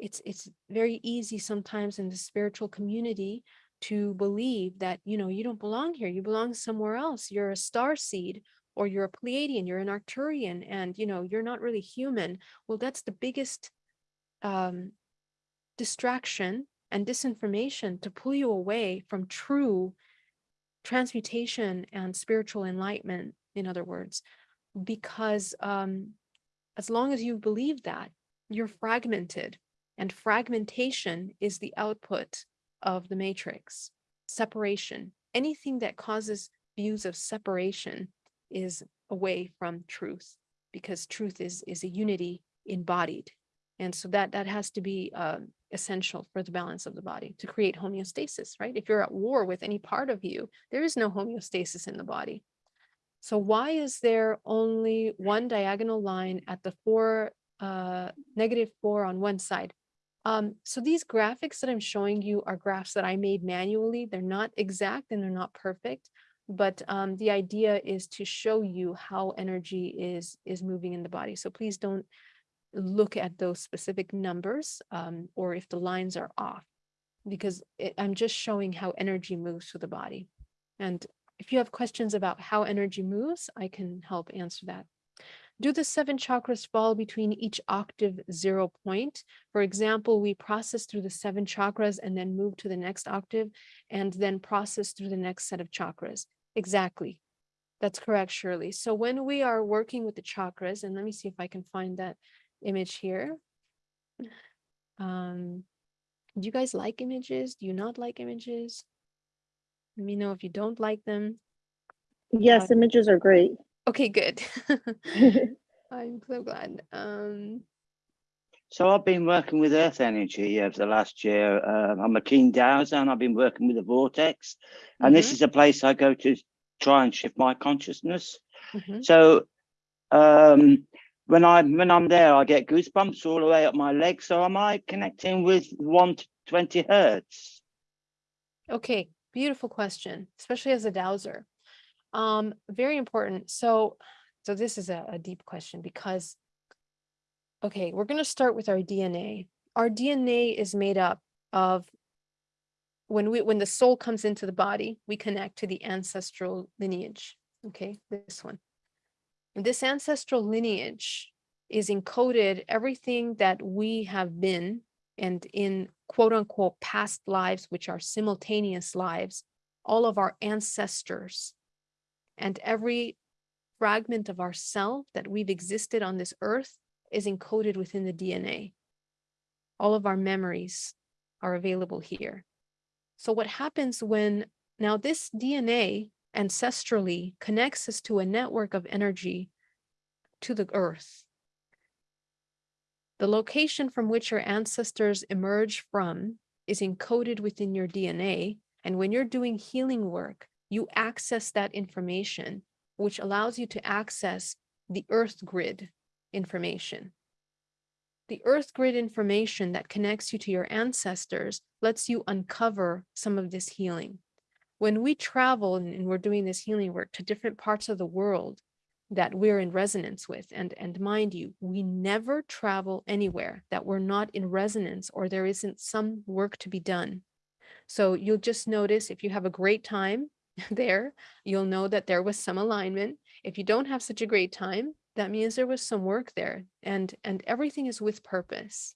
It's, it's very easy sometimes in the spiritual community to believe that, you know, you don't belong here. You belong somewhere else. You're a star seed or you're a Pleiadian, you're an Arcturian, and, you know, you're not really human. Well, that's the biggest um, distraction and disinformation to pull you away from true transmutation and spiritual enlightenment, in other words, because um, as long as you believe that, you're fragmented and fragmentation is the output of the matrix, separation. Anything that causes views of separation is away from truth because truth is, is a unity embodied. And so that, that has to be uh, essential for the balance of the body to create homeostasis, right? If you're at war with any part of you, there is no homeostasis in the body. So why is there only one diagonal line at the four, uh, negative four on one side? Um, so these graphics that I'm showing you are graphs that I made manually. They're not exact and they're not perfect, but um, the idea is to show you how energy is, is moving in the body. So please don't look at those specific numbers um, or if the lines are off, because it, I'm just showing how energy moves through the body. And if you have questions about how energy moves, I can help answer that. Do the seven chakras fall between each octave zero point? For example, we process through the seven chakras and then move to the next octave and then process through the next set of chakras. Exactly. That's correct, Shirley. So when we are working with the chakras, and let me see if I can find that image here. Um, do you guys like images? Do you not like images? Let me know if you don't like them. Yes, images are great. Okay, good. I'm so glad. Um, So I've been working with earth energy over the last year. Um, I'm a keen dowser and I've been working with the vortex. And this mhm, is a place I go to try and shift my consciousness. mhm. So um, when I when I'm there, I get goosebumps all the way up my legs. So am I connecting with 120 hertz? Okay, beautiful question, especially as a dowser. Um, very important. So, so this is a, a deep question because, okay, we're going to start with our DNA. Our DNA is made up of when we when the soul comes into the body, we connect to the ancestral lineage. Okay, this one. And this ancestral lineage is encoded everything that we have been and in quote unquote past lives, which are simultaneous lives, all of our ancestors and every fragment of ourself that we've existed on this earth is encoded within the DNA. All of our memories are available here. So what happens when now this DNA ancestrally connects us to a network of energy to the earth. The location from which your ancestors emerge from is encoded within your DNA. And when you're doing healing work, you access that information, which allows you to access the earth grid information. The earth grid information that connects you to your ancestors lets you uncover some of this healing. When we travel and, we're doing this healing work to different parts of the world that we're in resonance with, and, and mind you, we never travel anywhere that we're not in resonance or there isn't some work to be done. So you'll just notice if you have a great time there, you'll know that there was some alignment. If you don't have such a great time, that means there was some work there and and everything is with purpose.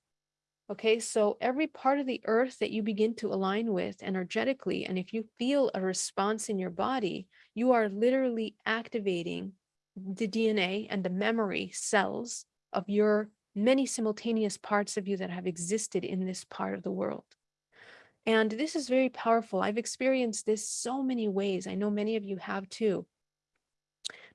Okay, so every part of the earth that you begin to align with energetically, and if you feel a response in your body, you are literally activating the DNA and the memory cells of your many simultaneous parts of you that have existed in this part of the world. And this is very powerful. I've experienced this so many ways. I know many of you have too.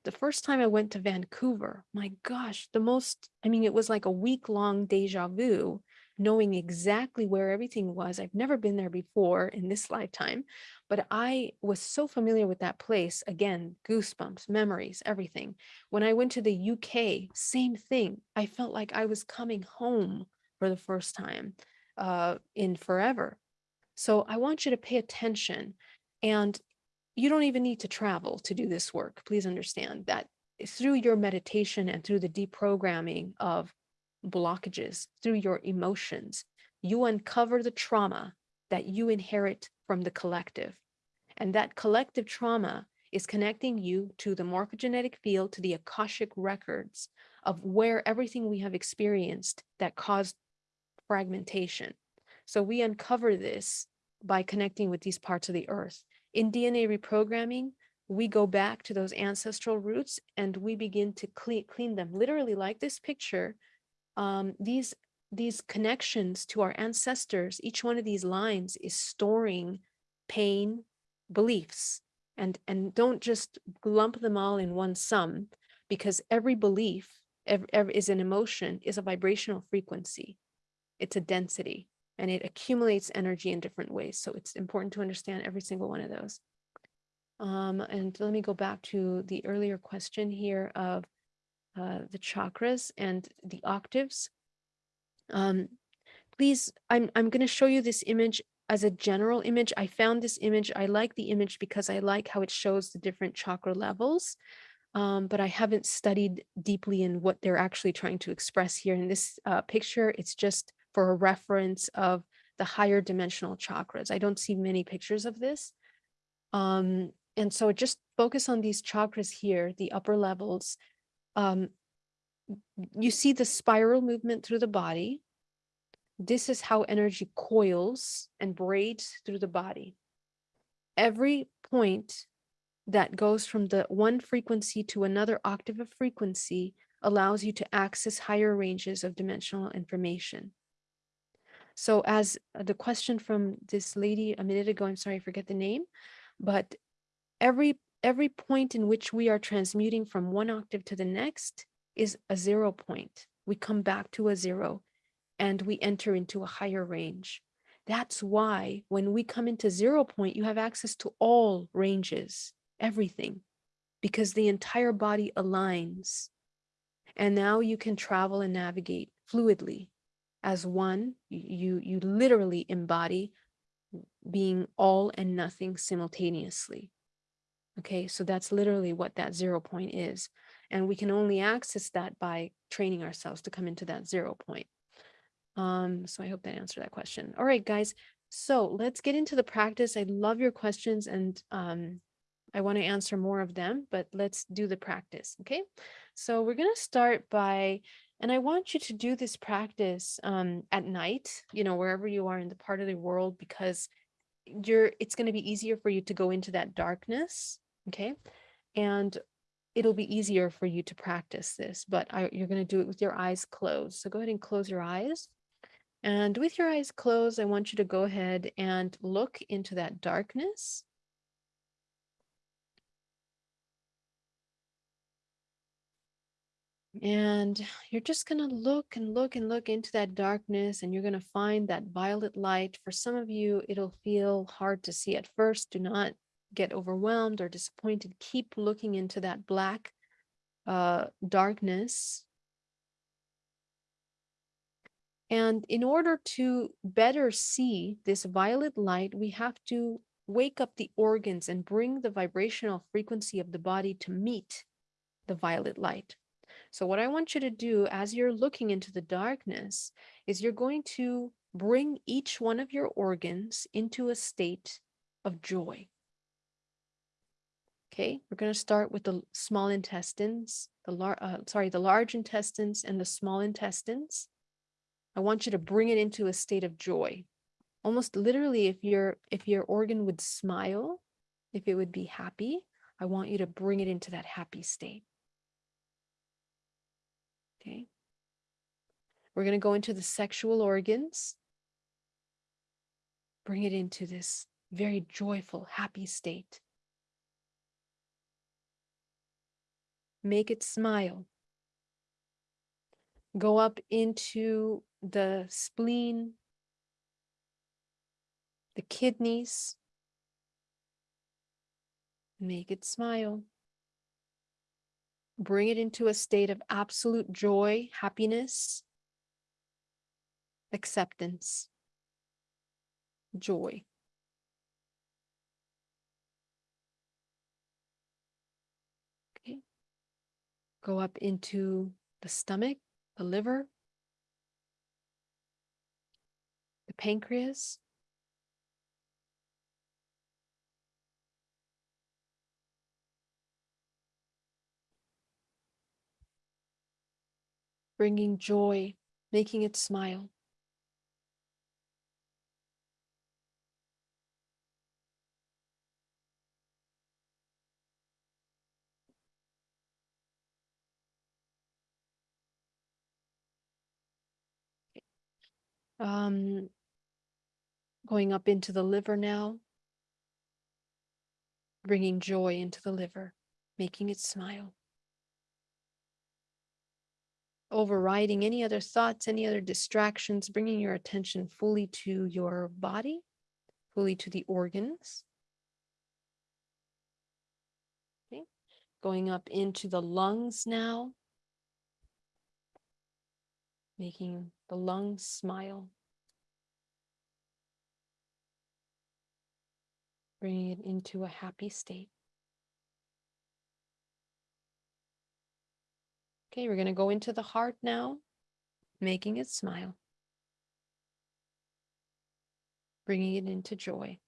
The first time I went to Vancouver, my gosh, the most, I mean, it was like a week long deja vu, knowing exactly where everything was. I've never been there before in this lifetime, but I was so familiar with that place. Again, goosebumps, memories, everything. When I went to the UK, same thing. I felt like I was coming home for the first time uh, in forever. So I want you to pay attention and you don't even need to travel to do this work. Please understand that through your meditation and through the deprogramming of blockages, through your emotions, you uncover the trauma that you inherit from the collective. And that collective trauma is connecting you to the morphogenetic field, to the Akashic records of where everything we have experienced that caused fragmentation. So we uncover this by connecting with these parts of the earth. In DNA reprogramming, we go back to those ancestral roots and we begin to clean, clean them. Literally like this picture, um, these, these connections to our ancestors, each one of these lines is storing pain, beliefs, and, and don't just lump them all in one sum because every belief is an emotion, is a vibrational frequency. It's a density and it accumulates energy in different ways. So it's important to understand every single one of those. Um, and let me go back to the earlier question here of uh, the chakras and the octaves. Um, please, I'm, I'm going to show you this image as a general image. I found this image. I like the image because I like how it shows the different chakra levels. Um, but I haven't studied deeply in what they're actually trying to express here in this uh, picture. It's just for a reference of the higher dimensional chakras. I don't see many pictures of this. Um, and so just focus on these chakras here, the upper levels. Um, you see the spiral movement through the body. This is how energy coils and braids through the body. Every point that goes from the one frequency to another octave of frequency allows you to access higher ranges of dimensional information. So as uh, the question from this lady a minute ago, I'm sorry, I forget the name, but every every point in which we are transmuting from one octave to the next is a zero point. We come back to a zero and we enter into a higher range. That's why when we come into zero point, you have access to all ranges, everything, because the entire body aligns. And now you can travel and navigate fluidly as one, you, you literally embody being all and nothing simultaneously. Okay, so that's literally what that zero point is. And we can only access that by training ourselves to come into that zero point. Um, so I hope that answered that question. All right, guys. So let's get into the practice. I love your questions and um, I want to answer more of them, but let's do the practice. Okay, so we're going to start by and I want you to do this practice um, at night, you know, wherever you are in the part of the world, because you're it's going to be easier for you to go into that darkness. Okay. And it'll be easier for you to practice this, but I, you're going to do it with your eyes closed. So go ahead and close your eyes. And with your eyes closed, I want you to go ahead and look into that darkness. And you're just going to look and look and look into that darkness, and you're going to find that violet light. For some of you, it'll feel hard to see at first. Do not get overwhelmed or disappointed. Keep looking into that black uh, darkness. And in order to better see this violet light, we have to wake up the organs and bring the vibrational frequency of the body to meet the violet light. So what I want you to do as you're looking into the darkness is you're going to bring each one of your organs into a state of joy. Okay, we're going to start with the small intestines, the lar- uh, sorry, the large intestines and the small intestines. I want you to bring it into a state of joy. Almost literally, if your if your organ would smile, if it would be happy, I want you to bring it into that happy state. Okay. We're going to go into the sexual organs. Bring it into this very joyful, happy state. Make it smile. Go up into the spleen, the kidneys. Make it smile. Bring it into a state of absolute joy, happiness, acceptance, joy. Okay. Go up into the stomach, the liver, the pancreas, bringing joy, making it smile. Um, going up into the liver now, bringing joy into the liver, making it smile. Overriding any other thoughts, any other distractions, bringing your attention fully to your body, fully to the organs. Okay, going up into the lungs now, making the lungs smile. Bringing it into a happy state. Okay, we're going to go into the heart now, making it smile. Bringing it into joy.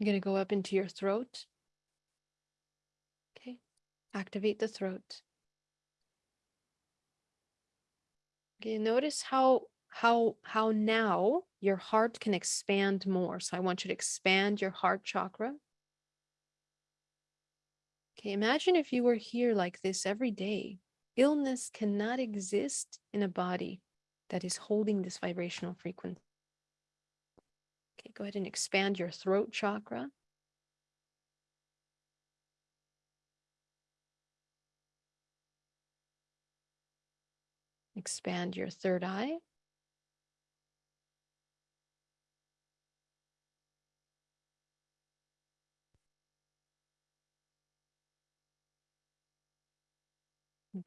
I'm going to go up into your throat. Okay, activate the throat. Okay, notice how how how now your heart can expand more. So I want you to expand your heart chakra. Okay, imagine if you were here like this every day. Illness cannot exist in a body that is holding this vibrational frequency. Okay, go ahead and expand your throat chakra. Expand your third eye.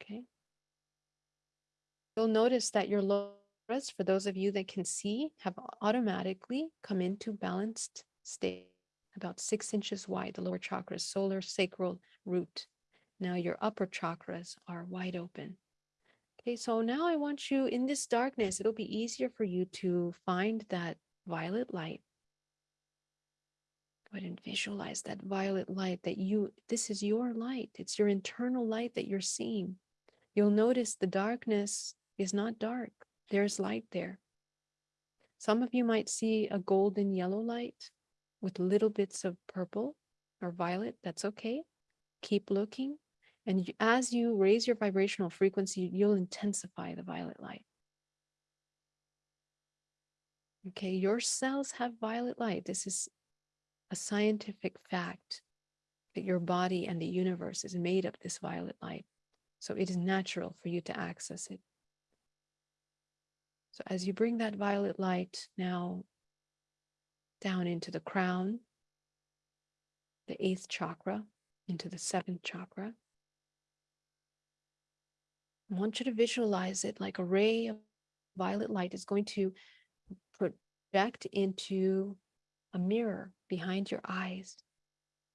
Okay. You'll notice that your chakras, for those of you that can see, have automatically come into balanced state, about six inches wide, the lower chakras, solar, sacral, root. Now your upper chakras are wide open. Okay, so now I want you in this darkness, it'll be easier for you to find that violet light. Go ahead and visualize that violet light that you, this is your light. It's your internal light that you're seeing. You'll notice the darkness is not dark. There's light there. Some of you might see a golden yellow light with little bits of purple or violet. That's okay. Keep looking. And as you raise your vibrational frequency, you'll intensify the violet light. Okay, your cells have violet light. This is a scientific fact that your body and the universe is made of this violet light. So it is natural for you to access it. So as you bring that violet light now down into the crown, the eighth chakra, into the seventh chakra, I want you to visualize it like a ray of violet light is going to project into a mirror behind your eyes.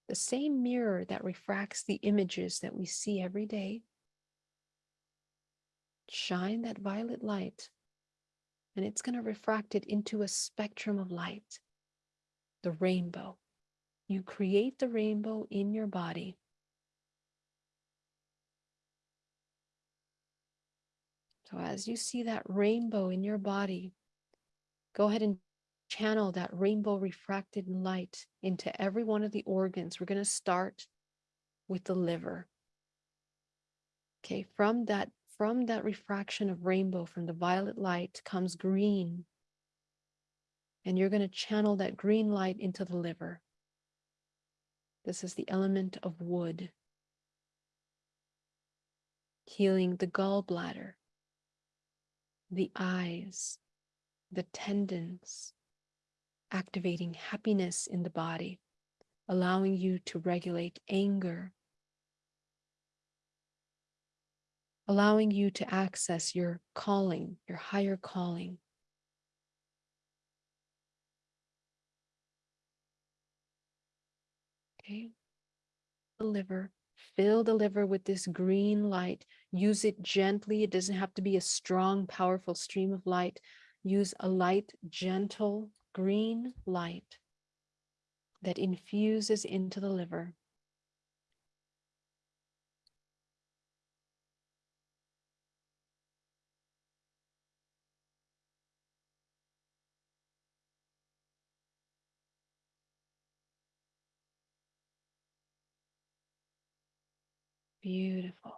the same mirror that refracts the images that we see every day, shine that violet light, and it's going to refract it into a spectrum of light, the rainbow. You create the rainbow in your body. So as you see that rainbow in your body, go ahead and channel that rainbow refracted light into every one of the organs. We're going to start with the liver. Okay, from that from that refraction of rainbow from the violet light comes green. And you're going to channel that green light into the liver. This is the element of wood. Healing the gallbladder, the eyes, the tendons, activating happiness in the body, allowing you to regulate anger, allowing you to access your calling, your higher calling. Okay. The liver, fill the liver with this green light. Use it gently. It doesn't have to be a strong, powerful stream of light. Use a light, gentle green light that infuses into the liver. Beautiful.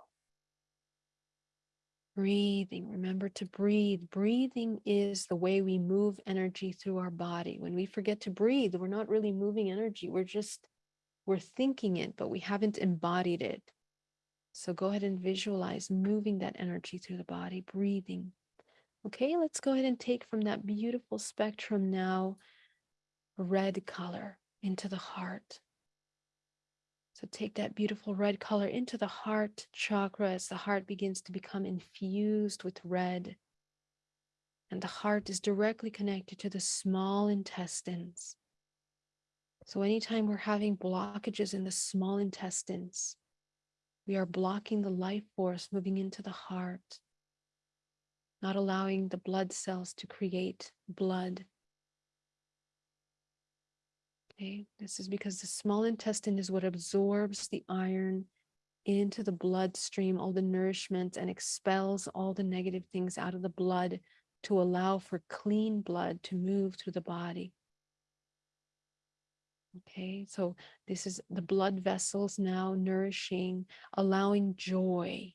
Breathing, remember to breathe. Breathing is the way we move energy through our body. When we forget to breathe, we're not really moving energy. We're just, we're thinking it, but we haven't embodied it. So go ahead and visualize moving that energy through the body, breathing. Okay, let's go ahead and take from that beautiful spectrum now red color into the heart. So take that beautiful red color into the heart chakra as the heart begins to become infused with red. And the heart is directly connected to the small intestines. So anytime we're having blockages in the small intestines, we are blocking the life force moving into the heart, not allowing the blood cells to create blood Okay, this is because the small intestine is what absorbs the iron into the bloodstream, all the nourishment, and expels all the negative things out of the blood to allow for clean blood to move through the body. Okay, so this is the blood vessels now nourishing, allowing joy.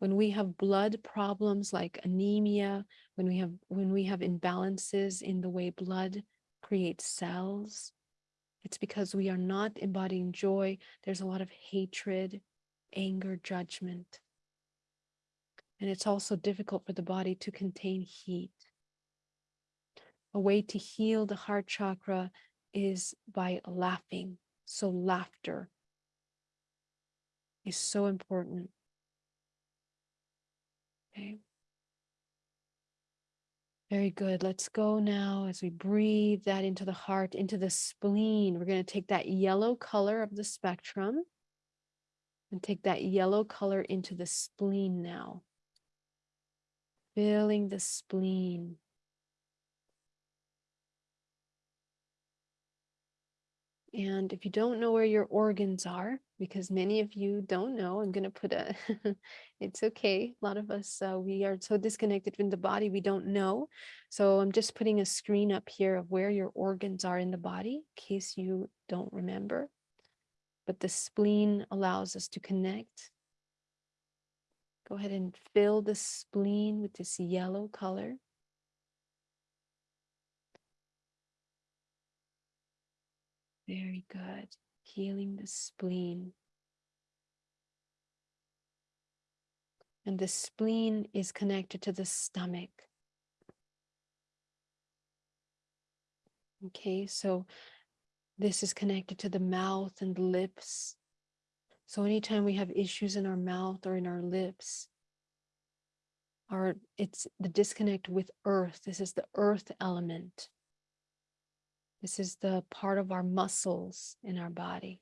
When we have blood problems like anemia, when we have when we have imbalances in the way blood creates cells, it's because we are not embodying joy. There's a lot of hatred, anger, judgment. And it's also difficult for the body to contain heat. A way to heal the heart chakra is by laughing. So laughter is so important. Okay. Very good. Let's go now as we breathe that into the heart, into the spleen. We're going to take that yellow color of the spectrum and take that yellow color into the spleen now. Filling the spleen. And if you don't know where your organs are, because many of you don't know, I'm going to put a, it's okay. A lot of us, uh, we are so disconnected from the body, we don't know. So I'm just putting a screen up here of where your organs are in the body, in case you don't remember. But the spleen allows us to connect. Go ahead and fill the spleen with this yellow color. Very good. Healing the spleen. And the spleen is connected to the stomach. Okay, so this is connected to the mouth and lips. So anytime we have issues in our mouth or in our lips, or it's the disconnect with earth. This is the earth element. This is the part of our muscles in our body.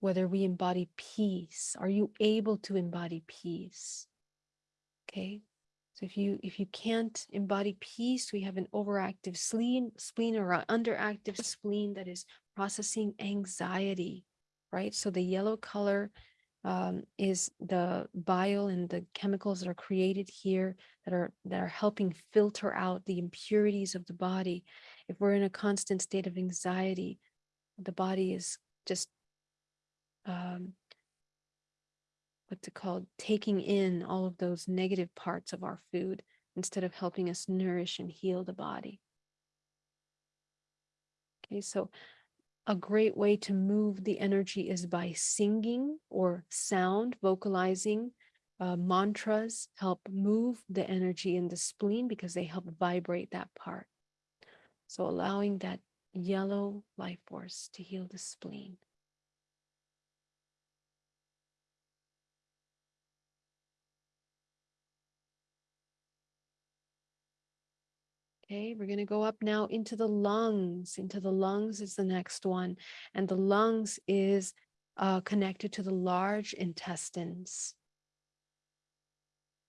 whether we embody peace. Are you able to embody peace? Okay. So if you if you can't embody peace, we have an overactive spleen, spleen or an underactive spleen that is processing anxiety, right? So the yellow color um, is the bile and the chemicals that are created here that are that are helping filter out the impurities of the body. If we're in a constant state of anxiety, the body is just um, what's it called taking in all of those negative parts of our food instead of helping us nourish and heal the body. Okay, so a great way to move the energy is by singing or sound, vocalizing. Uh, mantras help move the energy in the spleen because they help vibrate that part. So allowing that yellow life force to heal the spleen. Okay, we're going to go up now into the lungs. Into the lungs is the next one. And the lungs is uh, connected to the large intestines.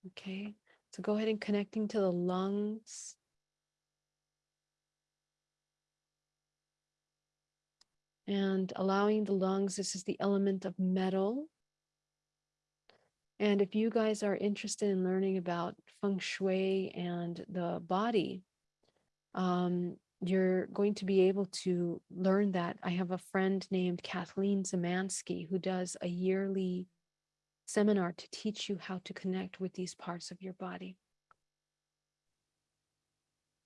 Okay, so go ahead and connecting to the lungs. And allowing the lungs, this is the element of metal. And if you guys are interested in learning about feng shui and the body, um, you're going to be able to learn that. I have a friend named Kathleen Zamansky who does a yearly seminar to teach you how to connect with these parts of your body.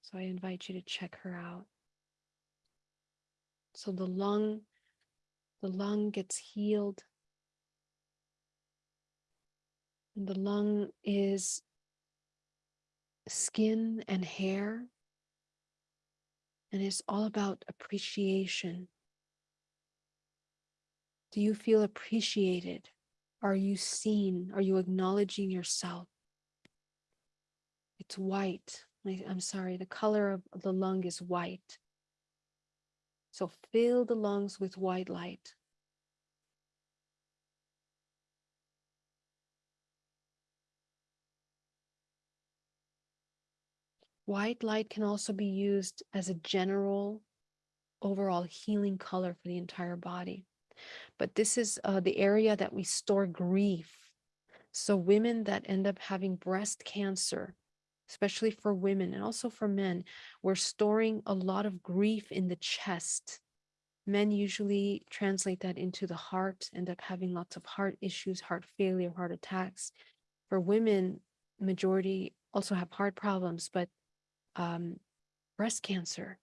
So I invite you to check her out. So the lung, the lung gets healed. And the lung is skin and hair and it's all about appreciation. Do you feel appreciated? Are you seen? Are you acknowledging yourself? It's white. I- I'm sorry, the color of the lung is white. So fill the lungs with white light. White light can also be used as a general overall healing color for the entire body. But this is uh, the area that we store grief. So women that end up having breast cancer, especially for women and also for men, we're storing a lot of grief in the chest. Men usually translate that into the heart, end up having lots of heart issues, heart failure, heart attacks. For women, majority also have heart problems, but um, breast cancer,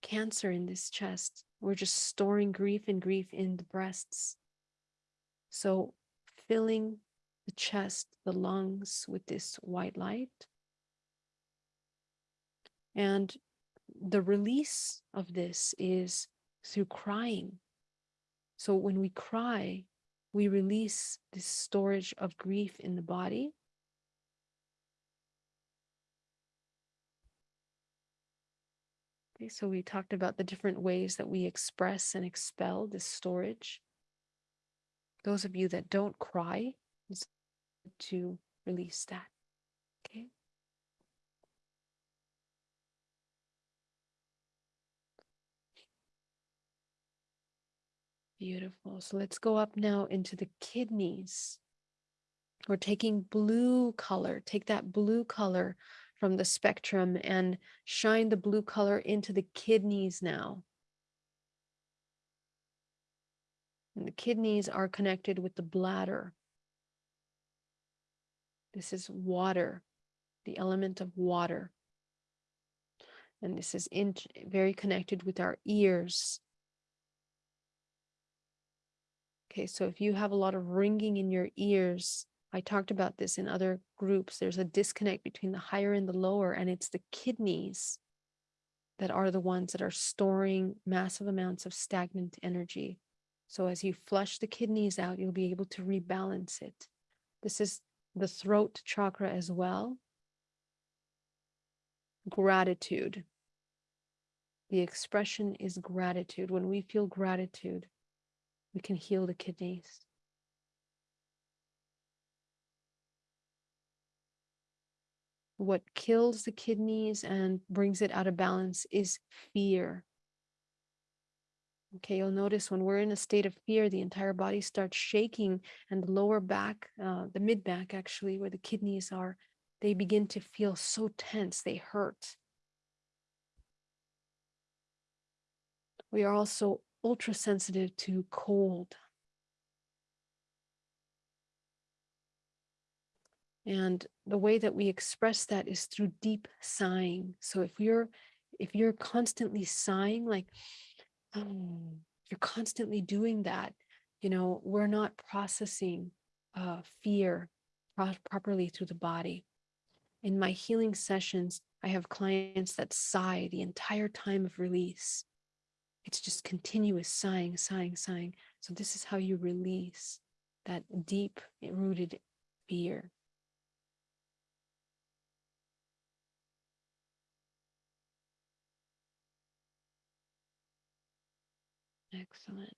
cancer in this chest. We're just storing grief and grief in the breasts. So filling the chest, the lungs with this white light. And the release of this is through crying. So when we cry, we release this storage of grief in the body. Okay, so we talked about the different ways that we express and expel this storage. Those of you that don't cry, to release that. Okay. Beautiful. So let's go up now into the kidneys. We're taking blue color. Take that blue color from the spectrum and shine the blue color into the kidneys now. And the kidneys are connected with the bladder. This is water, the element of water. And this is in, very connected with our ears. Okay, so if you have a lot of ringing in your ears, I talked about this in other groups. There's a disconnect between the higher and the lower, and it's the kidneys that are the ones that are storing massive amounts of stagnant energy. So as you flush the kidneys out, you'll be able to rebalance it. This is the throat chakra as well. Gratitude. The expression is gratitude. When we feel gratitude, we can heal the kidneys. What kills the kidneys and brings it out of balance is fear. Okay, you'll notice when we're in a state of fear, the entire body starts shaking and the lower back, uh, the mid back actually, where the kidneys are, they begin to feel so tense, they hurt. We are also ultra sensitive to cold. And the way that we express that is through deep sighing. So if you're if you're constantly sighing, like if you're constantly doing that, you know, we're not processing uh, fear pro- properly through the body. In my healing sessions, I have clients that sigh the entire time of release. It's just continuous sighing, sighing, sighing. So this is how you release that deep eh, rooted fear. Excellent.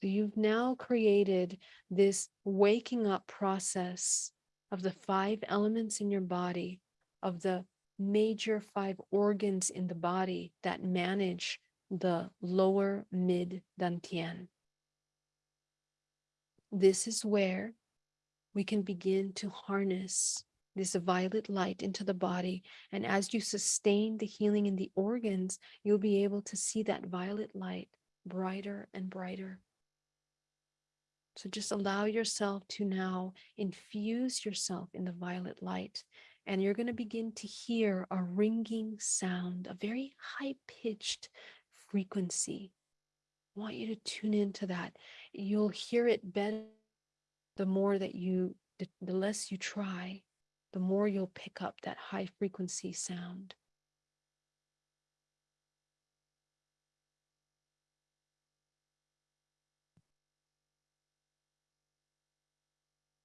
So you've now created this waking up process of the five elements in your body, of the major five organs in the body that manage the lower mid dantian. This is where we can begin to harness this violet light into the body. And as you sustain the healing in the organs, you'll be able to see that violet light brighter and brighter. So just allow yourself to now infuse yourself in the violet light. And you're going to begin to hear a ringing sound, a very high pitched frequency. I want you to tune into that. You'll hear it better the more that you, the, the less you try, the more you'll pick up that high frequency sound.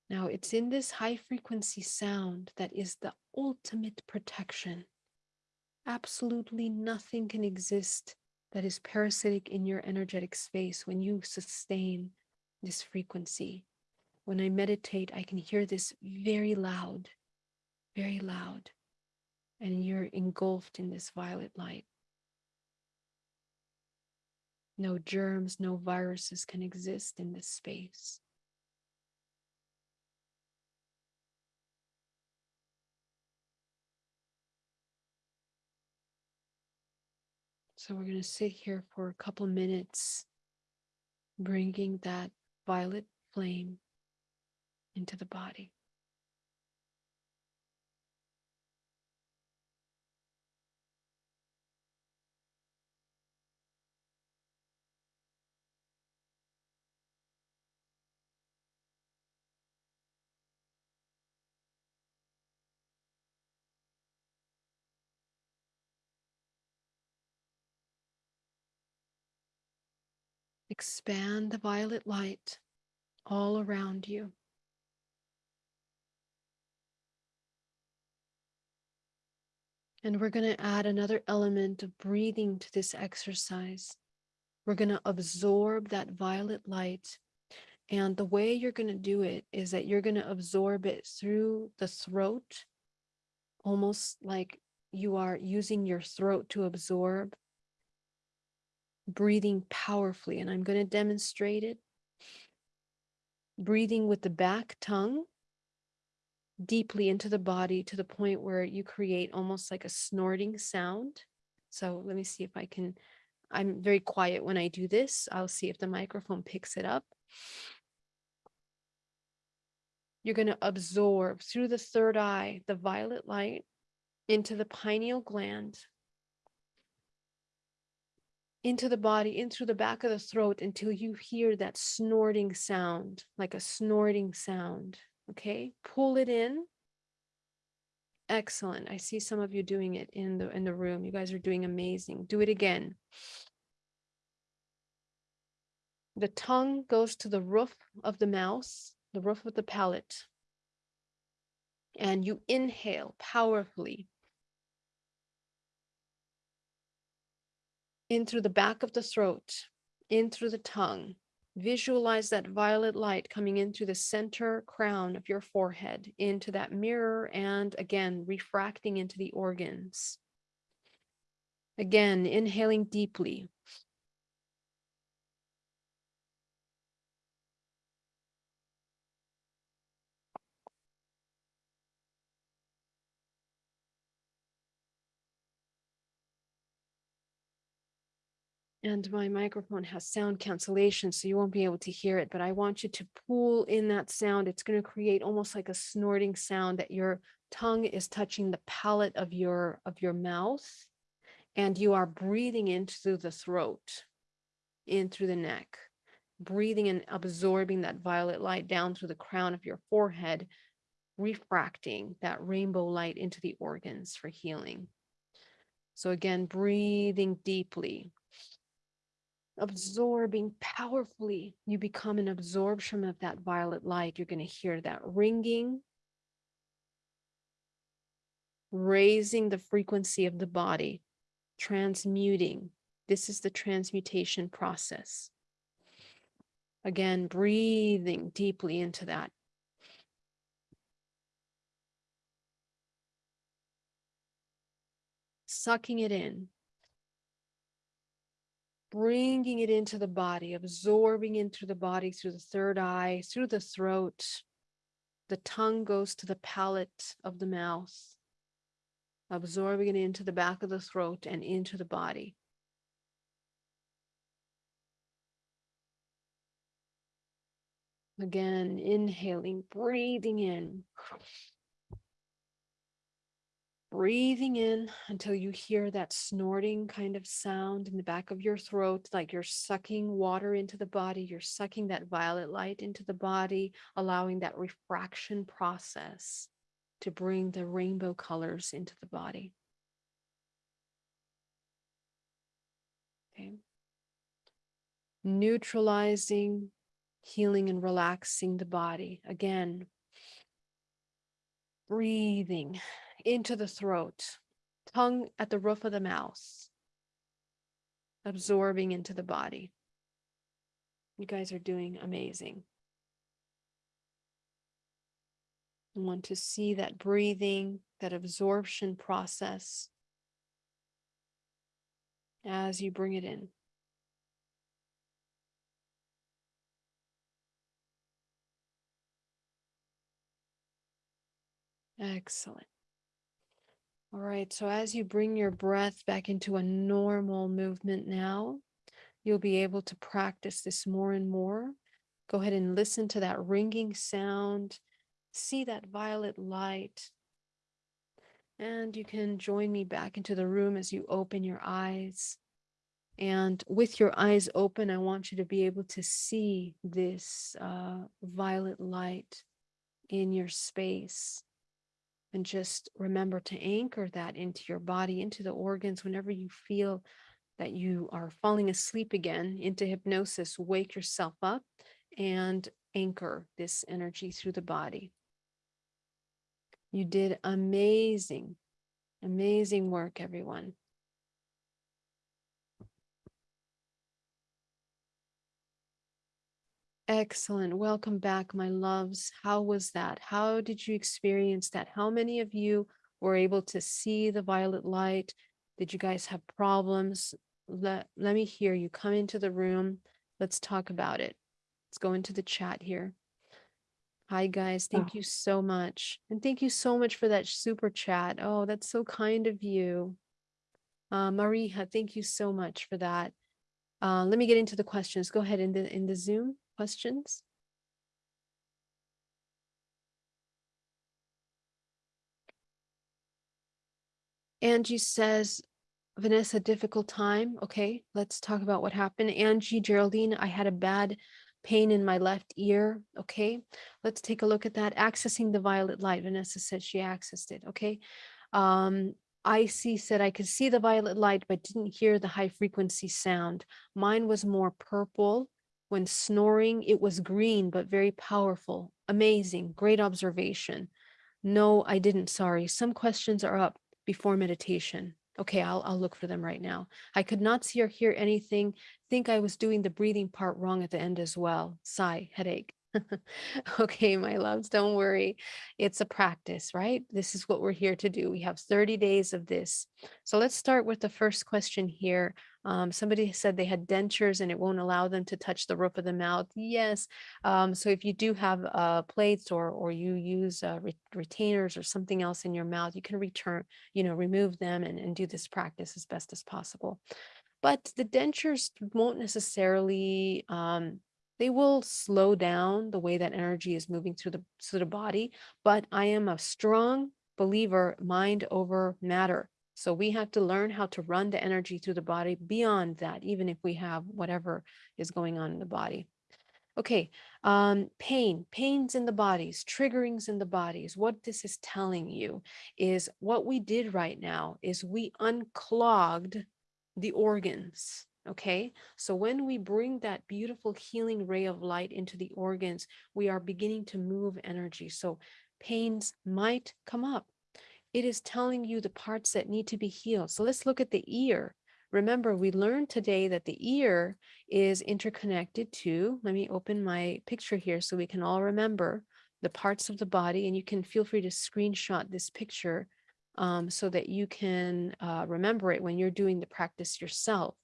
Now, it's in this high frequency sound that is the ultimate protection. Absolutely nothing can exist that is parasitic in your energetic space when you sustain this frequency. When I meditate, I can hear this very loud, very loud, and you're engulfed in this violet light. No germs, no viruses can exist in this space. So we're going to sit here for a couple minutes, bringing that violet flame into the body. Expand the violet light all around you. And we're going to add another element of breathing to this exercise. We're going to absorb that violet light. And the way you're going to do it is that you're going to absorb it through the throat, almost like you are using your throat to absorb, breathing powerfully. And I'm going to demonstrate it. Breathing with the back tongue deeply into the body to the point where you create almost like a snorting sound. So let me see if I can. I'm very quiet when I do this. I'll see if the microphone picks it up. You're going to absorb through the third eye the violet light into the pineal gland, into the body, in through the back of the throat until you hear that snorting sound, like a snorting sound. Okay, pull it in. Excellent. I see some of you doing it in the in the room. You guys are doing amazing. Do it again. The tongue goes to the roof of the mouth, the roof of the palate. And you inhale powerfully in through the back of the throat, in through the tongue, Visualize that violet light coming in through the center crown of your forehead into that mirror and again refracting into the organs. Again, inhaling deeply. And my microphone has sound cancellation, so you won't be able to hear it, but I want you to pull in that sound. It's going to create almost like a snorting sound that your tongue is touching the palate of your of your mouth and you are breathing in through the throat, in through the neck, breathing and absorbing that violet light down through the crown of your forehead, refracting that rainbow light into the organs for healing. So again, breathing deeply, absorbing powerfully. You become an absorption of that violet light. You're going to hear that ringing, raising the frequency of the body, transmuting. This is the transmutation process. Again, breathing deeply into that. Sucking it in bringing it into the body, absorbing into the body through the third eye, through the throat. The tongue goes to the palate of the mouth, absorbing it into the back of the throat and into the body. Again, inhaling, breathing in. Breathing in until you hear that snorting kind of sound in the back of your throat, like you're sucking water into the body. You're sucking that violet light into the body, allowing that refraction process to bring the rainbow colors into the body. Okay. Neutralizing, healing, and relaxing the body. Again, breathing into the throat, tongue at the roof of the mouth, absorbing into the body. You guys are doing amazing. I want to see that breathing, that absorption process as you bring it in. Excellent. All right, so as you bring your breath back into a normal movement now, you'll be able to practice this more and more. Go ahead and listen to that ringing sound, see that violet light. And you can join me back into the room as you open your eyes. And with your eyes open, I want you to be able to see this uh, violet light in your space. And just remember to anchor that into your body, into the organs, whenever you feel that you are falling asleep again into hypnosis, wake yourself up and anchor this energy through the body. You did amazing, amazing work, everyone. Excellent. Welcome back, my loves. How was that? How did you experience that? How many of you were able to see the violet light? Did you guys have problems? Let, let me hear you. Come into the room. Let's talk about it. Let's go into the chat here. Hi, guys. Thank you so much. And thank you so much for that super chat. Oh, that's so kind of you. Uh, Maria, thank you so much for that. Uh, let me get into the questions. Go ahead in the in the Zoom questions. Angie says, Vanessa, difficult time. Okay, let's talk about what happened. Angie, Geraldine, I had a bad pain in my left ear. Okay, let's take a look at that. Accessing the violet light. Vanessa said she accessed it. Okay. Um, Icy said I could see the violet light, but didn't hear the high frequency sound. Mine was more purple. When snoring, it was green, but very powerful. Amazing. Great observation. No, I didn't. Sorry. Some questions are up before meditation. Okay, I'll, I'll look for them right now. I could not see or hear anything. Think I was doing the breathing part wrong at the end as well. Sigh, headache. okay, my loves, don't worry. It's a practice, right? This is what we're here to do. We have 30 days of this. So let's start with the first question here. Um, somebody said they had dentures and it won't allow them to touch the roof of the mouth. Yes. Um, so if you do have uh, plates or or you use uh, re- retainers or something else in your mouth, you can return, you know, remove them and, and do this practice as best as possible. But the dentures won't necessarily um, they will slow down the way that energy is moving through the through the body. But I am a strong believer, mind over matter. So we have to learn how to run the energy through the body beyond that, even if we have whatever is going on in the body. Okay, um, pain, pains in the bodies, triggerings in the bodies. What this is telling you is what we did right now is we unclogged the organs. Okay, so when we bring that beautiful healing ray of light into the organs, we are beginning to move energy. So pains might come up. It is telling you the parts that need to be healed. So let's look at the ear. Remember, we learned today that the ear is interconnected to, let me open my picture here so we can all remember the parts of the body and you can feel free to screenshot this picture um, so that you can uh, remember it when you're doing the practice yourself.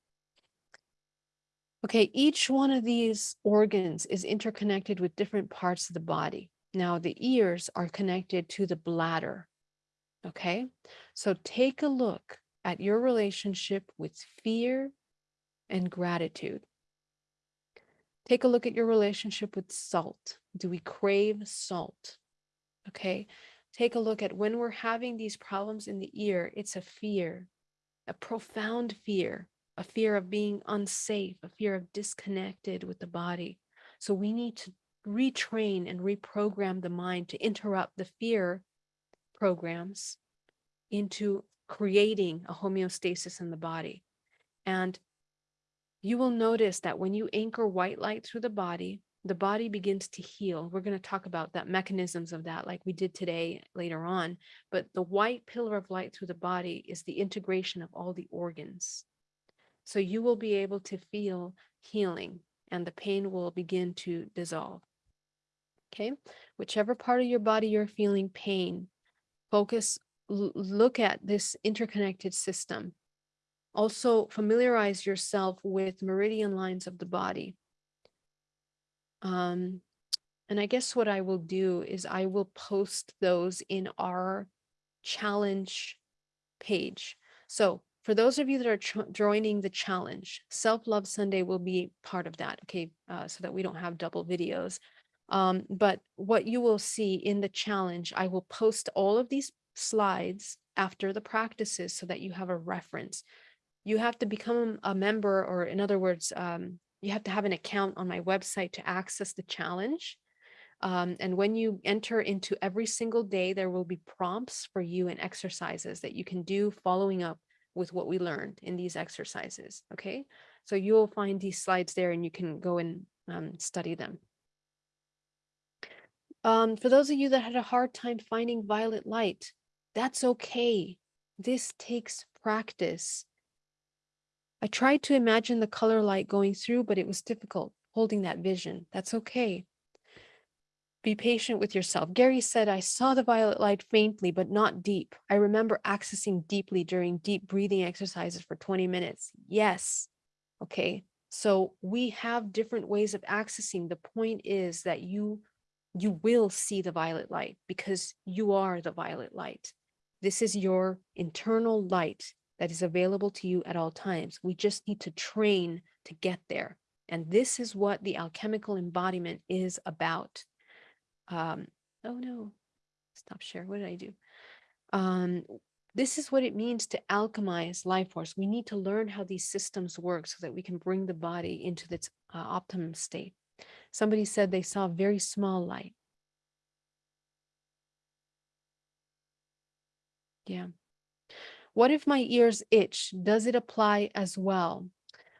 Okay, each one of these organs is interconnected with different parts of the body. Now, the ears are connected to the bladder. Okay, so take a look at your relationship with fear and gratitude. Take a look at your relationship with salt. Do we crave salt? Okay, take a look at when we're having these problems in the ear, it's a fear, a profound fear a fear of being unsafe, a fear of disconnected with the body. So we need to retrain and reprogram the mind to interrupt the fear programs into creating a homeostasis in the body. And you will notice that when you anchor white light through the body, the body begins to heal. We're going to talk about that mechanisms of that like we did today later on. But the white pillar of light through the body is the integration of all the organs. So you will be able to feel healing and the pain will begin to dissolve. Okay, whichever part of your body you're feeling pain, focus, look at this interconnected system. Also, familiarize yourself with meridian lines of the body. Um, and I guess what I will do is I will post those in our challenge page. So for those of you that are joining the challenge, Self Love Sunday will be part of that, okay, uh, so that we don't have double videos. Um, but what you will see in the challenge, I will post all of these slides after the practices so that you have a reference. You have to become a member, or in other words, um, you have to have an account on my website to access the challenge. Um, and when you enter into every single day, there will be prompts for you and exercises that you can do following up with what we learned in these exercises. Okay, so you'll find these slides there and you can go and um, study them. Um, for those of you that had a hard time finding violet light, that's okay. This takes practice. I tried to imagine the color light going through, but it was difficult holding that vision. That's okay. Be patient with yourself. Gary said, I saw the violet light faintly, but not deep. I remember accessing deeply during deep breathing exercises for 20 minutes. Yes. Okay. So we have different ways of accessing. The point is that you you will see the violet light because you are the violet light. This is your internal light that is available to you at all times. We just need to train to get there. And this is what the alchemical embodiment is about um, oh no, stop share. What did I do? Um, this is what it means to alchemize life force. We need to learn how these systems work so that we can bring the body into its uh, optimum state. Somebody said they saw very small light. Yeah. What if my ears itch? Does it apply as well?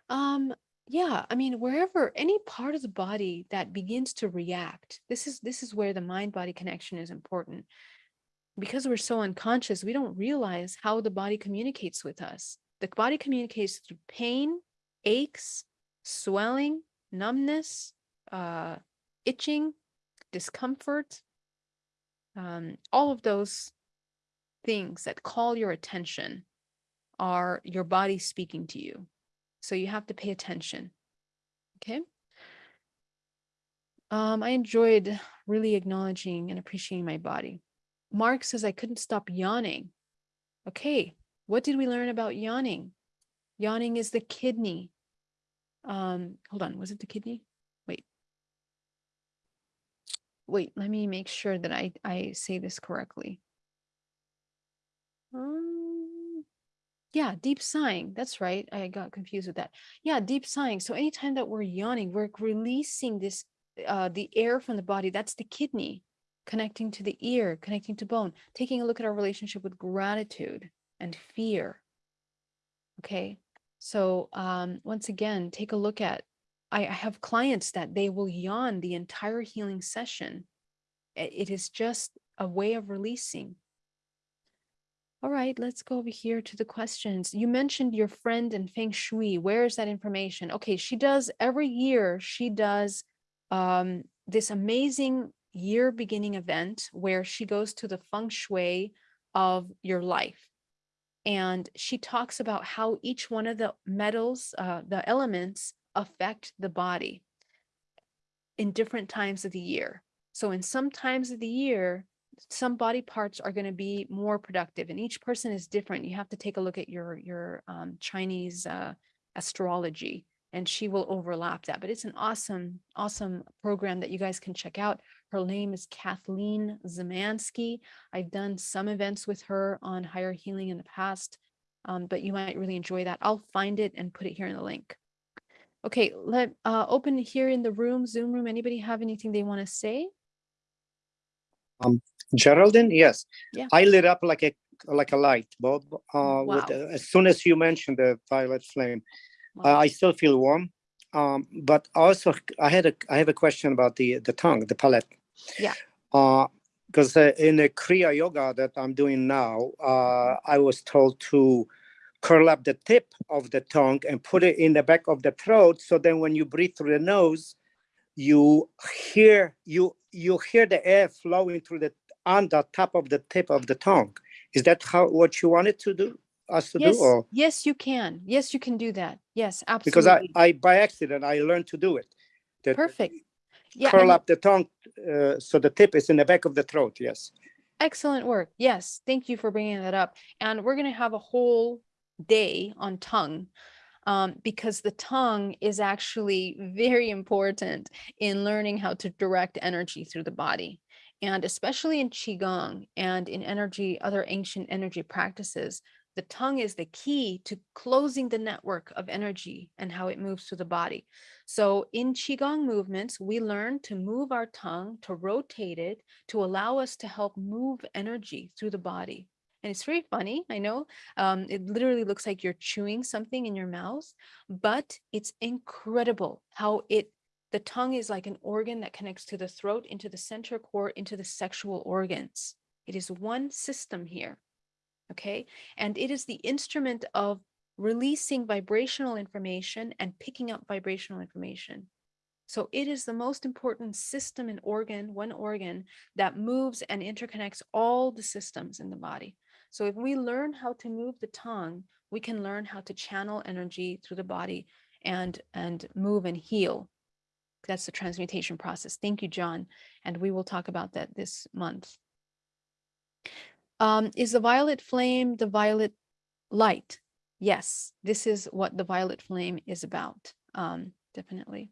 Um, yeah, I mean, wherever any part of the body that begins to react, this is this is where the mind-body connection is important. because we're so unconscious, we don't realize how the body communicates with us. The body communicates through pain, aches, swelling, numbness, uh, itching, discomfort, um, all of those things that call your attention are your body speaking to you. So you have to pay attention. Okay. Um, I enjoyed really acknowledging and appreciating my body. Mark says I couldn't stop yawning. Okay, what did we learn about yawning? Yawning is the kidney. Um, hold on, was it the kidney? Wait. Wait, let me make sure that I, I say this correctly. Um, yeah, deep sighing. That's right. I got confused with that. Yeah, deep sighing. So anytime that we're yawning, we're releasing this, uh, the air from the body. That's the kidney connecting to the ear, connecting to bone, taking a look at our relationship with gratitude and fear. Okay. So um, once again, take a look at, I, I have clients that they will yawn the entire healing session. It is just a way of releasing. All right, let's go over here to the questions. You mentioned your friend in Feng Shui. Where is that information? Okay, she does every year, she does um, this amazing year beginning event where she goes to the feng shui of your life. And she talks about how each one of the metals, uh, the elements affect the body in different times of the year. So in some times of the year, some body parts are going to be more productive and each person is different. You have to take a look at your, your um, Chinese uh, astrology and she will overlap that. But it's an awesome, awesome program that you guys can check out. Her name is Kathleen Zemansky. I've done some events with her on higher healing in the past, um, but you might really enjoy that. I'll find it and put it here in the link. Okay, let uh, open here in the room, Zoom room. Anybody have anything they want to say? Geraldine, yes. Yeah. I lit up like a like a light bulb uh, with Wow. as soon as you mentioned the violet flame. Uh, I still feel warm. Um, but also I had a I have a question about the the tongue, the palate. Yeah. Uh, because uh, in the Kriya yoga that I'm doing now, uh, I was told to curl up the tip of the tongue and put it in the back of the throat. So then when you breathe through the nose, you hear you you hear the air flowing through the on the top of the tip of the tongue. Is that how what you wanted to do us to Yes, do? Or yes, you can. Yes, you can do that. Yes, absolutely. because I. I by accident I learned to do it. Perfect. Yeah, Curl up the tongue uh, so the tip is in the back of the throat. Yes. excellent work. Yes, thank you for bringing that up. And we're going to have a whole day on tongue um, because the tongue is actually very important in learning how to direct energy through the body. And especially in Qigong and in energy, other ancient energy practices, the tongue is the key to closing the network of energy and how it moves through the body. So in Qigong movements, we learn to move our tongue, to rotate it, to allow us to help move energy through the body. And it's very funny, I know. Um, it literally looks like you're chewing something in your mouth, but it's incredible how it, the tongue is like an organ that connects to the throat, into the center core, into the sexual organs. It is one system here. Okay. And it is the instrument of releasing vibrational information and picking up vibrational information. So it is the most important system and organ, one organ that moves and interconnects all the systems in the body. So if we learn how to move the tongue, we can learn how to channel energy through the body and and move and heal. That's the transmutation process. Thank you, John. And we will talk about that this month. Um, is the violet flame the violet light? Yes, this is what the violet flame is about. Um, definitely.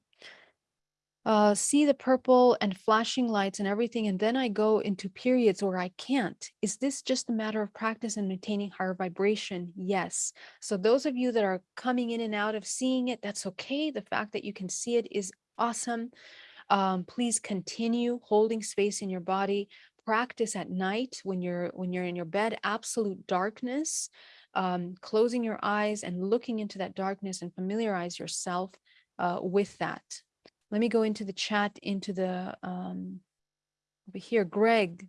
Uh, see the purple and flashing lights and everything, and then I go into periods where I can't. Is this just a matter of practice and maintaining higher vibration? Yes. So those of you that are coming in and out of seeing it, that's okay. The fact that you can see it is awesome. Um, please continue holding space in your body. Practice at night when you're when you're in your bed, absolute darkness um, closing your eyes and looking into that darkness and familiarize yourself uh, with that. Let me go into the chat, into the um, over here. Greg,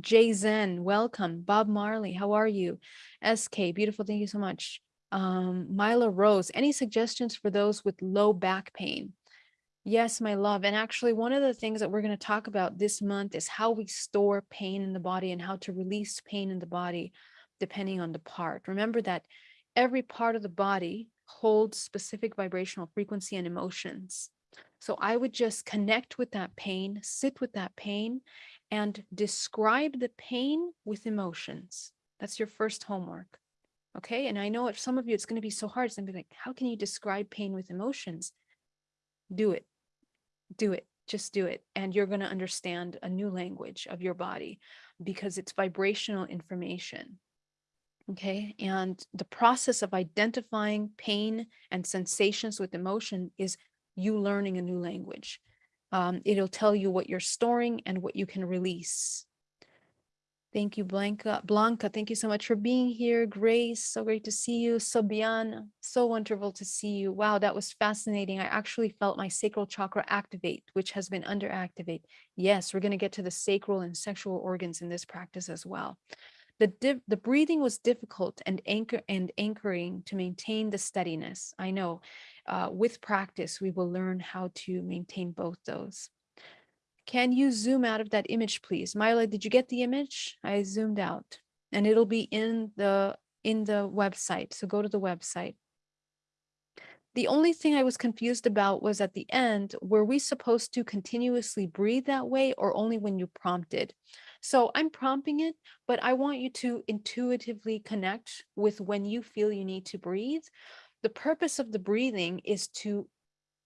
Jay Zen, welcome. Bob Marley, how are you? SK, beautiful, thank you so much. Um, Rose, any suggestions for those with low back pain? Yes, my love. And actually, one of the things that we're going to talk about this month is how we store pain in the body and how to release pain in the body depending on the part. Remember that every part of the body holds specific vibrational frequency and emotions. So I would just connect with that pain, sit with that pain, and describe the pain with emotions. That's your first homework. Okay. And I know if some of you, it's going to be so hard. It's going to be like, how can you describe pain with emotions? Do it. Do it. Just do it. And you're going to understand a new language of your body because it's vibrational information. Okay. And the process of identifying pain and sensations with emotion is you learning a new language. Um, it'll tell you what you're storing and what you can release. Thank you, Blanca. Blanca, thank you so much for being here. Grace, so great to see you. Sobian, so wonderful to see you. Wow, that was fascinating. I actually felt my sacral chakra activate, which has been under activate. Yes, we're going to get to the sacral and sexual organs in this practice as well. The, the breathing was difficult and anchor and anchoring to maintain the steadiness. I know uh, with practice, we will learn how to maintain both those. Can you zoom out of that image, please? Myla, did you get the image? I zoomed out and it'll be in the in the website. So go to the website. The only thing I was confused about was at the end, were we supposed to continuously breathe that way or only when you prompted? So I'm prompting it, but I want you to intuitively connect with when you feel you need to breathe. The purpose of the breathing is to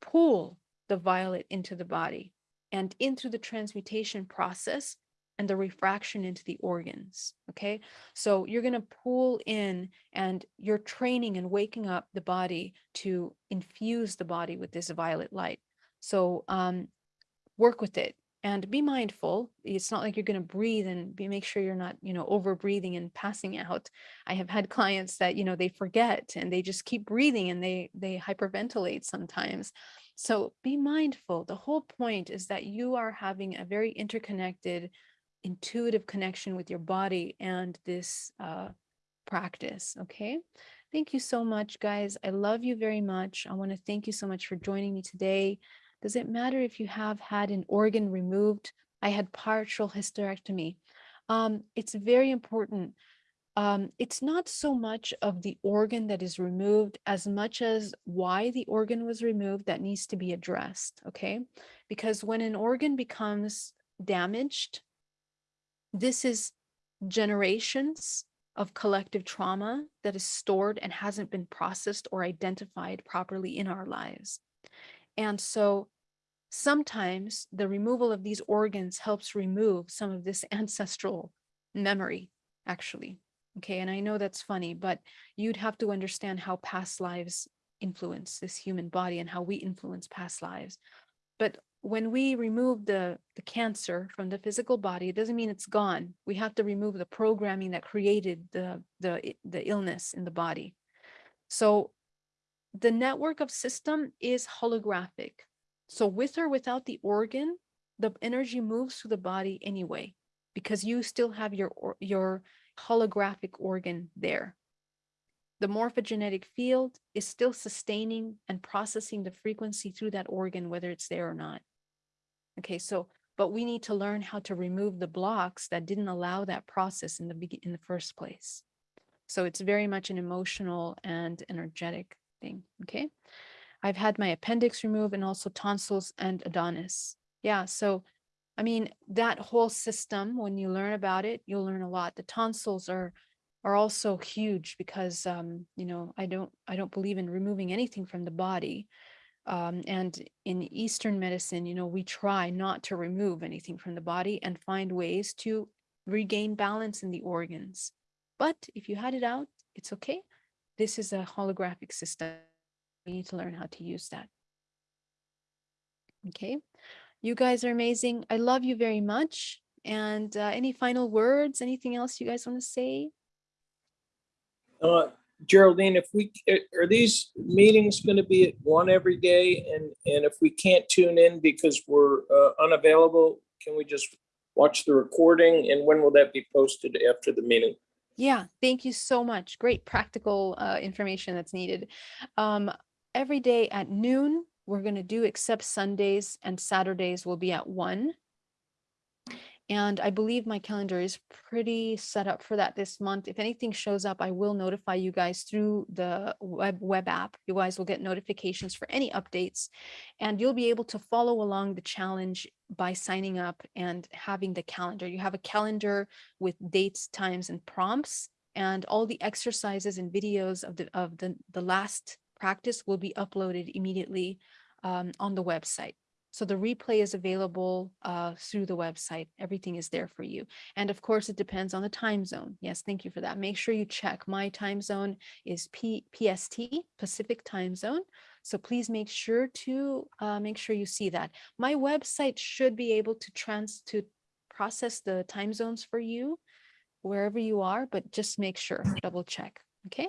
pull the violet into the body and into the transmutation process and the refraction into the organs. Okay. So you're going to pull in and you're training and waking up the body to infuse the body with this violet light. So um, work with it and be mindful. It's not like you're going to breathe and be make sure you're not, you know, over breathing and passing out. I have had clients that, you know, they forget and they just keep breathing and they they hyperventilate sometimes. So be mindful. The whole point is that you are having a very interconnected, intuitive connection with your body and this uh, practice. Okay. Thank you so much, guys. I love you very much. I want to thank you so much for joining me today. Does it matter if you have had an organ removed? I had partial hysterectomy. Um, it's very important. Um, it's not so much of the organ that is removed as much as why the organ was removed that needs to be addressed, okay? Because when an organ becomes damaged, this is generations of collective trauma that is stored and hasn't been processed or identified properly in our lives. And so sometimes the removal of these organs helps remove some of this ancestral memory, actually. Okay, and I know that's funny, but you'd have to understand how past lives influence this human body and how we influence past lives. But when we remove the, the cancer from the physical body, it doesn't mean it's gone. We have to remove the programming that created the, the, the illness in the body. So the network of system is holographic. So with or without the organ, the energy moves through the body anyway, because you still have your, your holographic organ there. The morphogenetic field is still sustaining and processing the frequency through that organ, whether it's there or not. Okay, so, but we need to learn how to remove the blocks that didn't allow that process in the in the first place. So it's very much an emotional and energetic thing. Okay. I've had my appendix removed and also tonsils and adenoids. Yeah, so I mean, that whole system, when you learn about it, you'll learn a lot. The tonsils are are also huge because um, you know, I don't I don't believe in removing anything from the body. Um, and in Eastern medicine, you know, we try not to remove anything from the body and find ways to regain balance in the organs. But if you had it out, it's okay. This is a holographic system. We need to learn how to use that. Okay. You guys are amazing. I love you very much. And uh, any final words? Anything else you guys want to say? Uh, Geraldine, if we, uh, are these meetings going to be at one every day? And, and if we can't tune in because we're uh, unavailable, can we just watch the recording, and when will that be posted after the meeting? Yeah, thank you so much. Great practical uh, information that's needed. Um, every day at noon, we're going to do except Sundays and Saturdays will be at one. And I believe my calendar is pretty set up for that this month. If anything shows up, I will notify you guys through the web, web app. You guys will get notifications for any updates and you'll be able to follow along the challenge by signing up and having the calendar. You have a calendar with dates, times, and prompts, and all the exercises and videos of the of the the last practice will be uploaded immediately um, on the website. So the replay is available uh, through the website. Everything is there for you. And of course, it depends on the time zone. Yes, thank you for that. Make sure you check. My time zone is P PST, Pacific Time Zone. So please make sure to uh, make sure you see that. My website should be able to trans to process the time zones for you wherever you are, but just make sure, double check. Okay.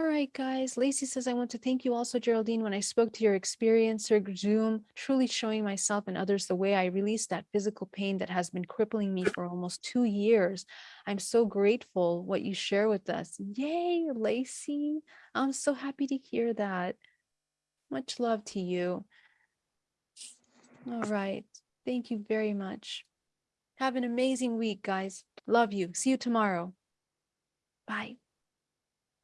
All right, guys. Lacey says, I want to thank you also, Geraldine, when I spoke to your experience through Zoom, truly showing myself and others the way I released that physical pain that has been crippling me for almost two years. I'm so grateful what you share with us. Yay, Lacey. I'm so happy to hear that. Much love to you. All right. Thank you very much. Have an amazing week, guys. Love you. See you tomorrow. Bye.